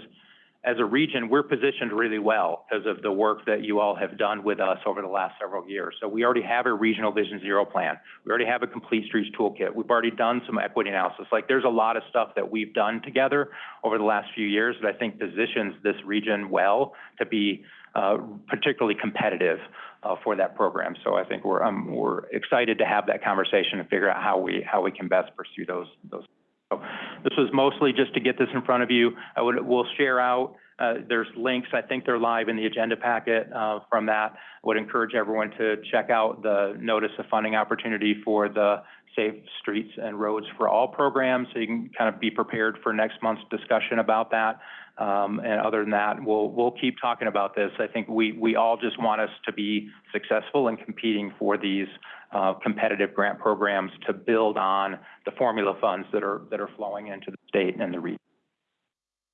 as a region, we're positioned really well because of the work that you all have done with us over the last several years. So we already have a regional Vision Zero plan. We already have a complete streets toolkit. We've already done some equity analysis. Like there's a lot of stuff that we've done together over the last few years that I think positions this region well to be uh, particularly competitive uh, for that program. So I think we're um, we're excited to have that conversation and figure out how we how we can best pursue those those this was mostly just to get this in front of you. I would, we'll share out, uh, there's links, I think they're live in the agenda packet, uh, from that. I would encourage everyone to check out the notice of funding opportunity for the Safe Streets and Roads for All program, so you can kind of be prepared for next month's discussion about that. Um, and other than that, we'll, we'll keep talking about this. I think we, we all just want us to be successful in competing for these uh, competitive grant programs to build on the formula funds that are, that are flowing into the state and the region.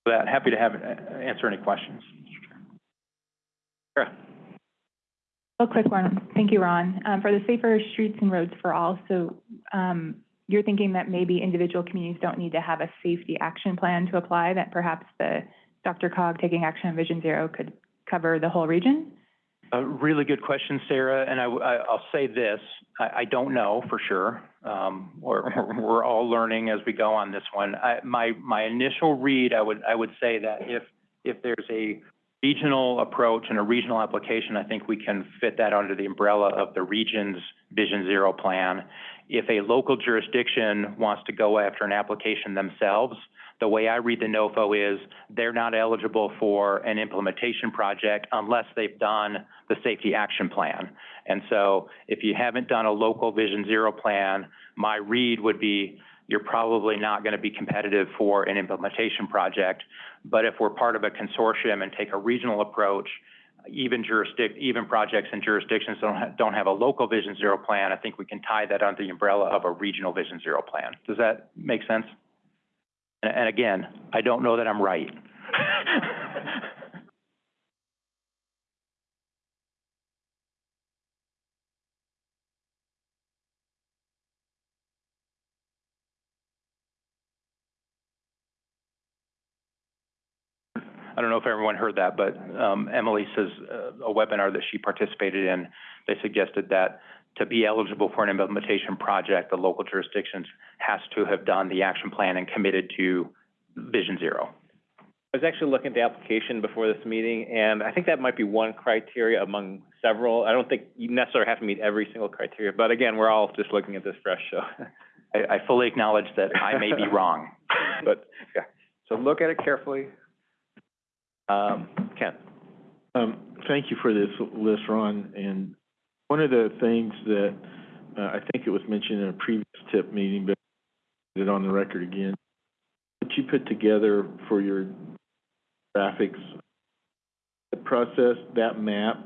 With that, happy to have, uh, answer any questions. Sure. A quick one. Thank you, Ron. Um, for the Safer Streets and Roads for All, so, um, you're thinking that maybe individual communities don't need to have a safety action plan to apply, that perhaps the DRCOG taking action on Vision Zero could cover the whole region? A really good question, Sarah, and I, will say this, I, I don't know for sure. Um, we're, we're all learning as we go on this one. I, my, my initial read, I would, I would say that if, if there's a regional approach and a regional application, I think we can fit that under the umbrella of the region's Vision Zero plan. If a local jurisdiction wants to go after an application themselves, the way I read the NOFO is they're not eligible for an implementation project unless they've done the safety action plan. And so if you haven't done a local Vision Zero plan, my read would be you're probably not going to be competitive for an implementation project. But if we're part of a consortium and take a regional approach, even jurisdic, even projects and jurisdictions don't ha- don't have a local Vision Zero plan, I think we can tie that under the umbrella of a regional Vision Zero plan. Does that make sense? And, and again, I don't know that I'm right. I don't know if everyone heard that, but um, Emily says uh, a webinar that she participated in, they suggested that to be eligible for an implementation project, the local jurisdictions has to have done the action plan and committed to Vision Zero. I was actually looking at the application before this meeting, and I think that might be one criteria among several. I don't think you necessarily have to meet every single criteria, but again, we're all just looking at this fresh, so. I, I fully acknowledge that I may be wrong. But, yeah, so look at it carefully. Um, Ken? Um, thank you for this list, Ron, and one of the things that, uh, I think it was mentioned in a previous TIP meeting, but it on the record again, what you put together for your graphics, the process, that map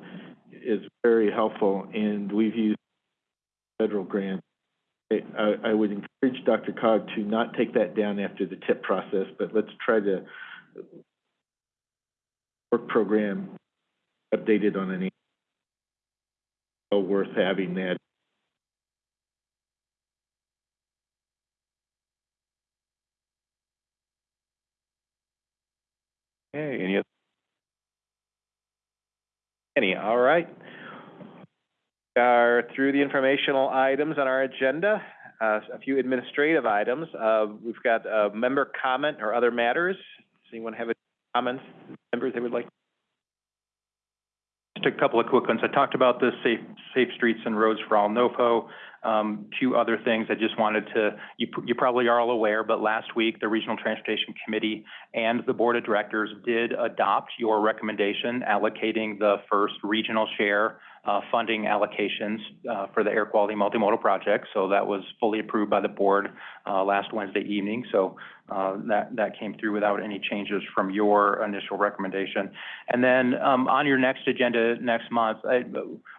is very helpful, and we've used federal grants. I, I- I would encourage DRCOG to not take that down after the TIP process, but let's try to work program updated on an well worth having that. Okay, any other? Any, all right. We Are through the informational items on our agenda, uh, a few administrative items. Uh, we've got a member comment or other matters. Does anyone have any comments, members they would like? Just a couple of quick ones. I talked about the safe, safe streets and roads for all NOFO. Um, two other things I just wanted to, you, you probably are all aware, but last week, the Regional Transportation Committee and the Board of Directors did adopt your recommendation allocating the first regional share, uh, funding allocations, uh, for the air quality multimodal project. So that was fully approved by the board, uh, last Wednesday evening. So, uh, that, that came through without any changes from your initial recommendation. And then, um, on your next agenda next month, I,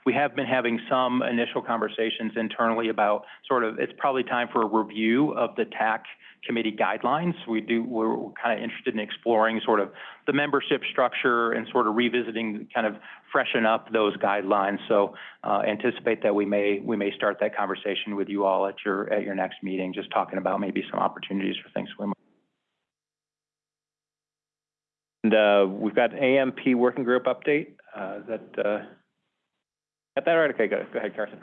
we have been having some initial conversations internally about sort of, it's probably time for a review of the TAC committee guidelines. We do, we're kind of interested in exploring sort of the membership structure and sort of revisiting, kind of freshen up those guidelines. So, uh, anticipate that we may, we may start that conversation with you all at your, at your next meeting, just talking about maybe some opportunities for things we might And, uh, we've got AMP working group update. Uh, that, uh, got that right? Okay, go, go ahead, Carson.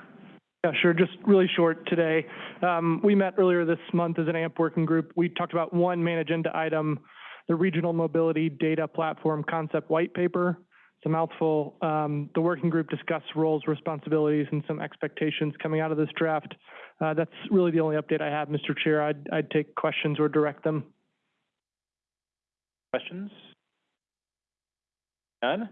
Yeah, sure. Just really short today. Um, we met earlier this month as an AMP working group. We talked about one main agenda item, the Regional Mobility Data Platform Concept White Paper. It's a mouthful. Um, the working group discussed roles, responsibilities, and some expectations coming out of this draft. Uh, that's really the only update I have, Mr. Chair. I'd, I'd take questions or direct them. Questions? None?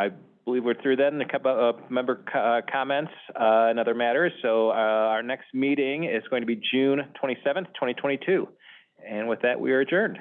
I believe we're through then, a couple of member co- uh, comments, uh, and other matters. So, uh, our next meeting is going to be June twenty-seventh, twenty twenty-two. And with that, we are adjourned.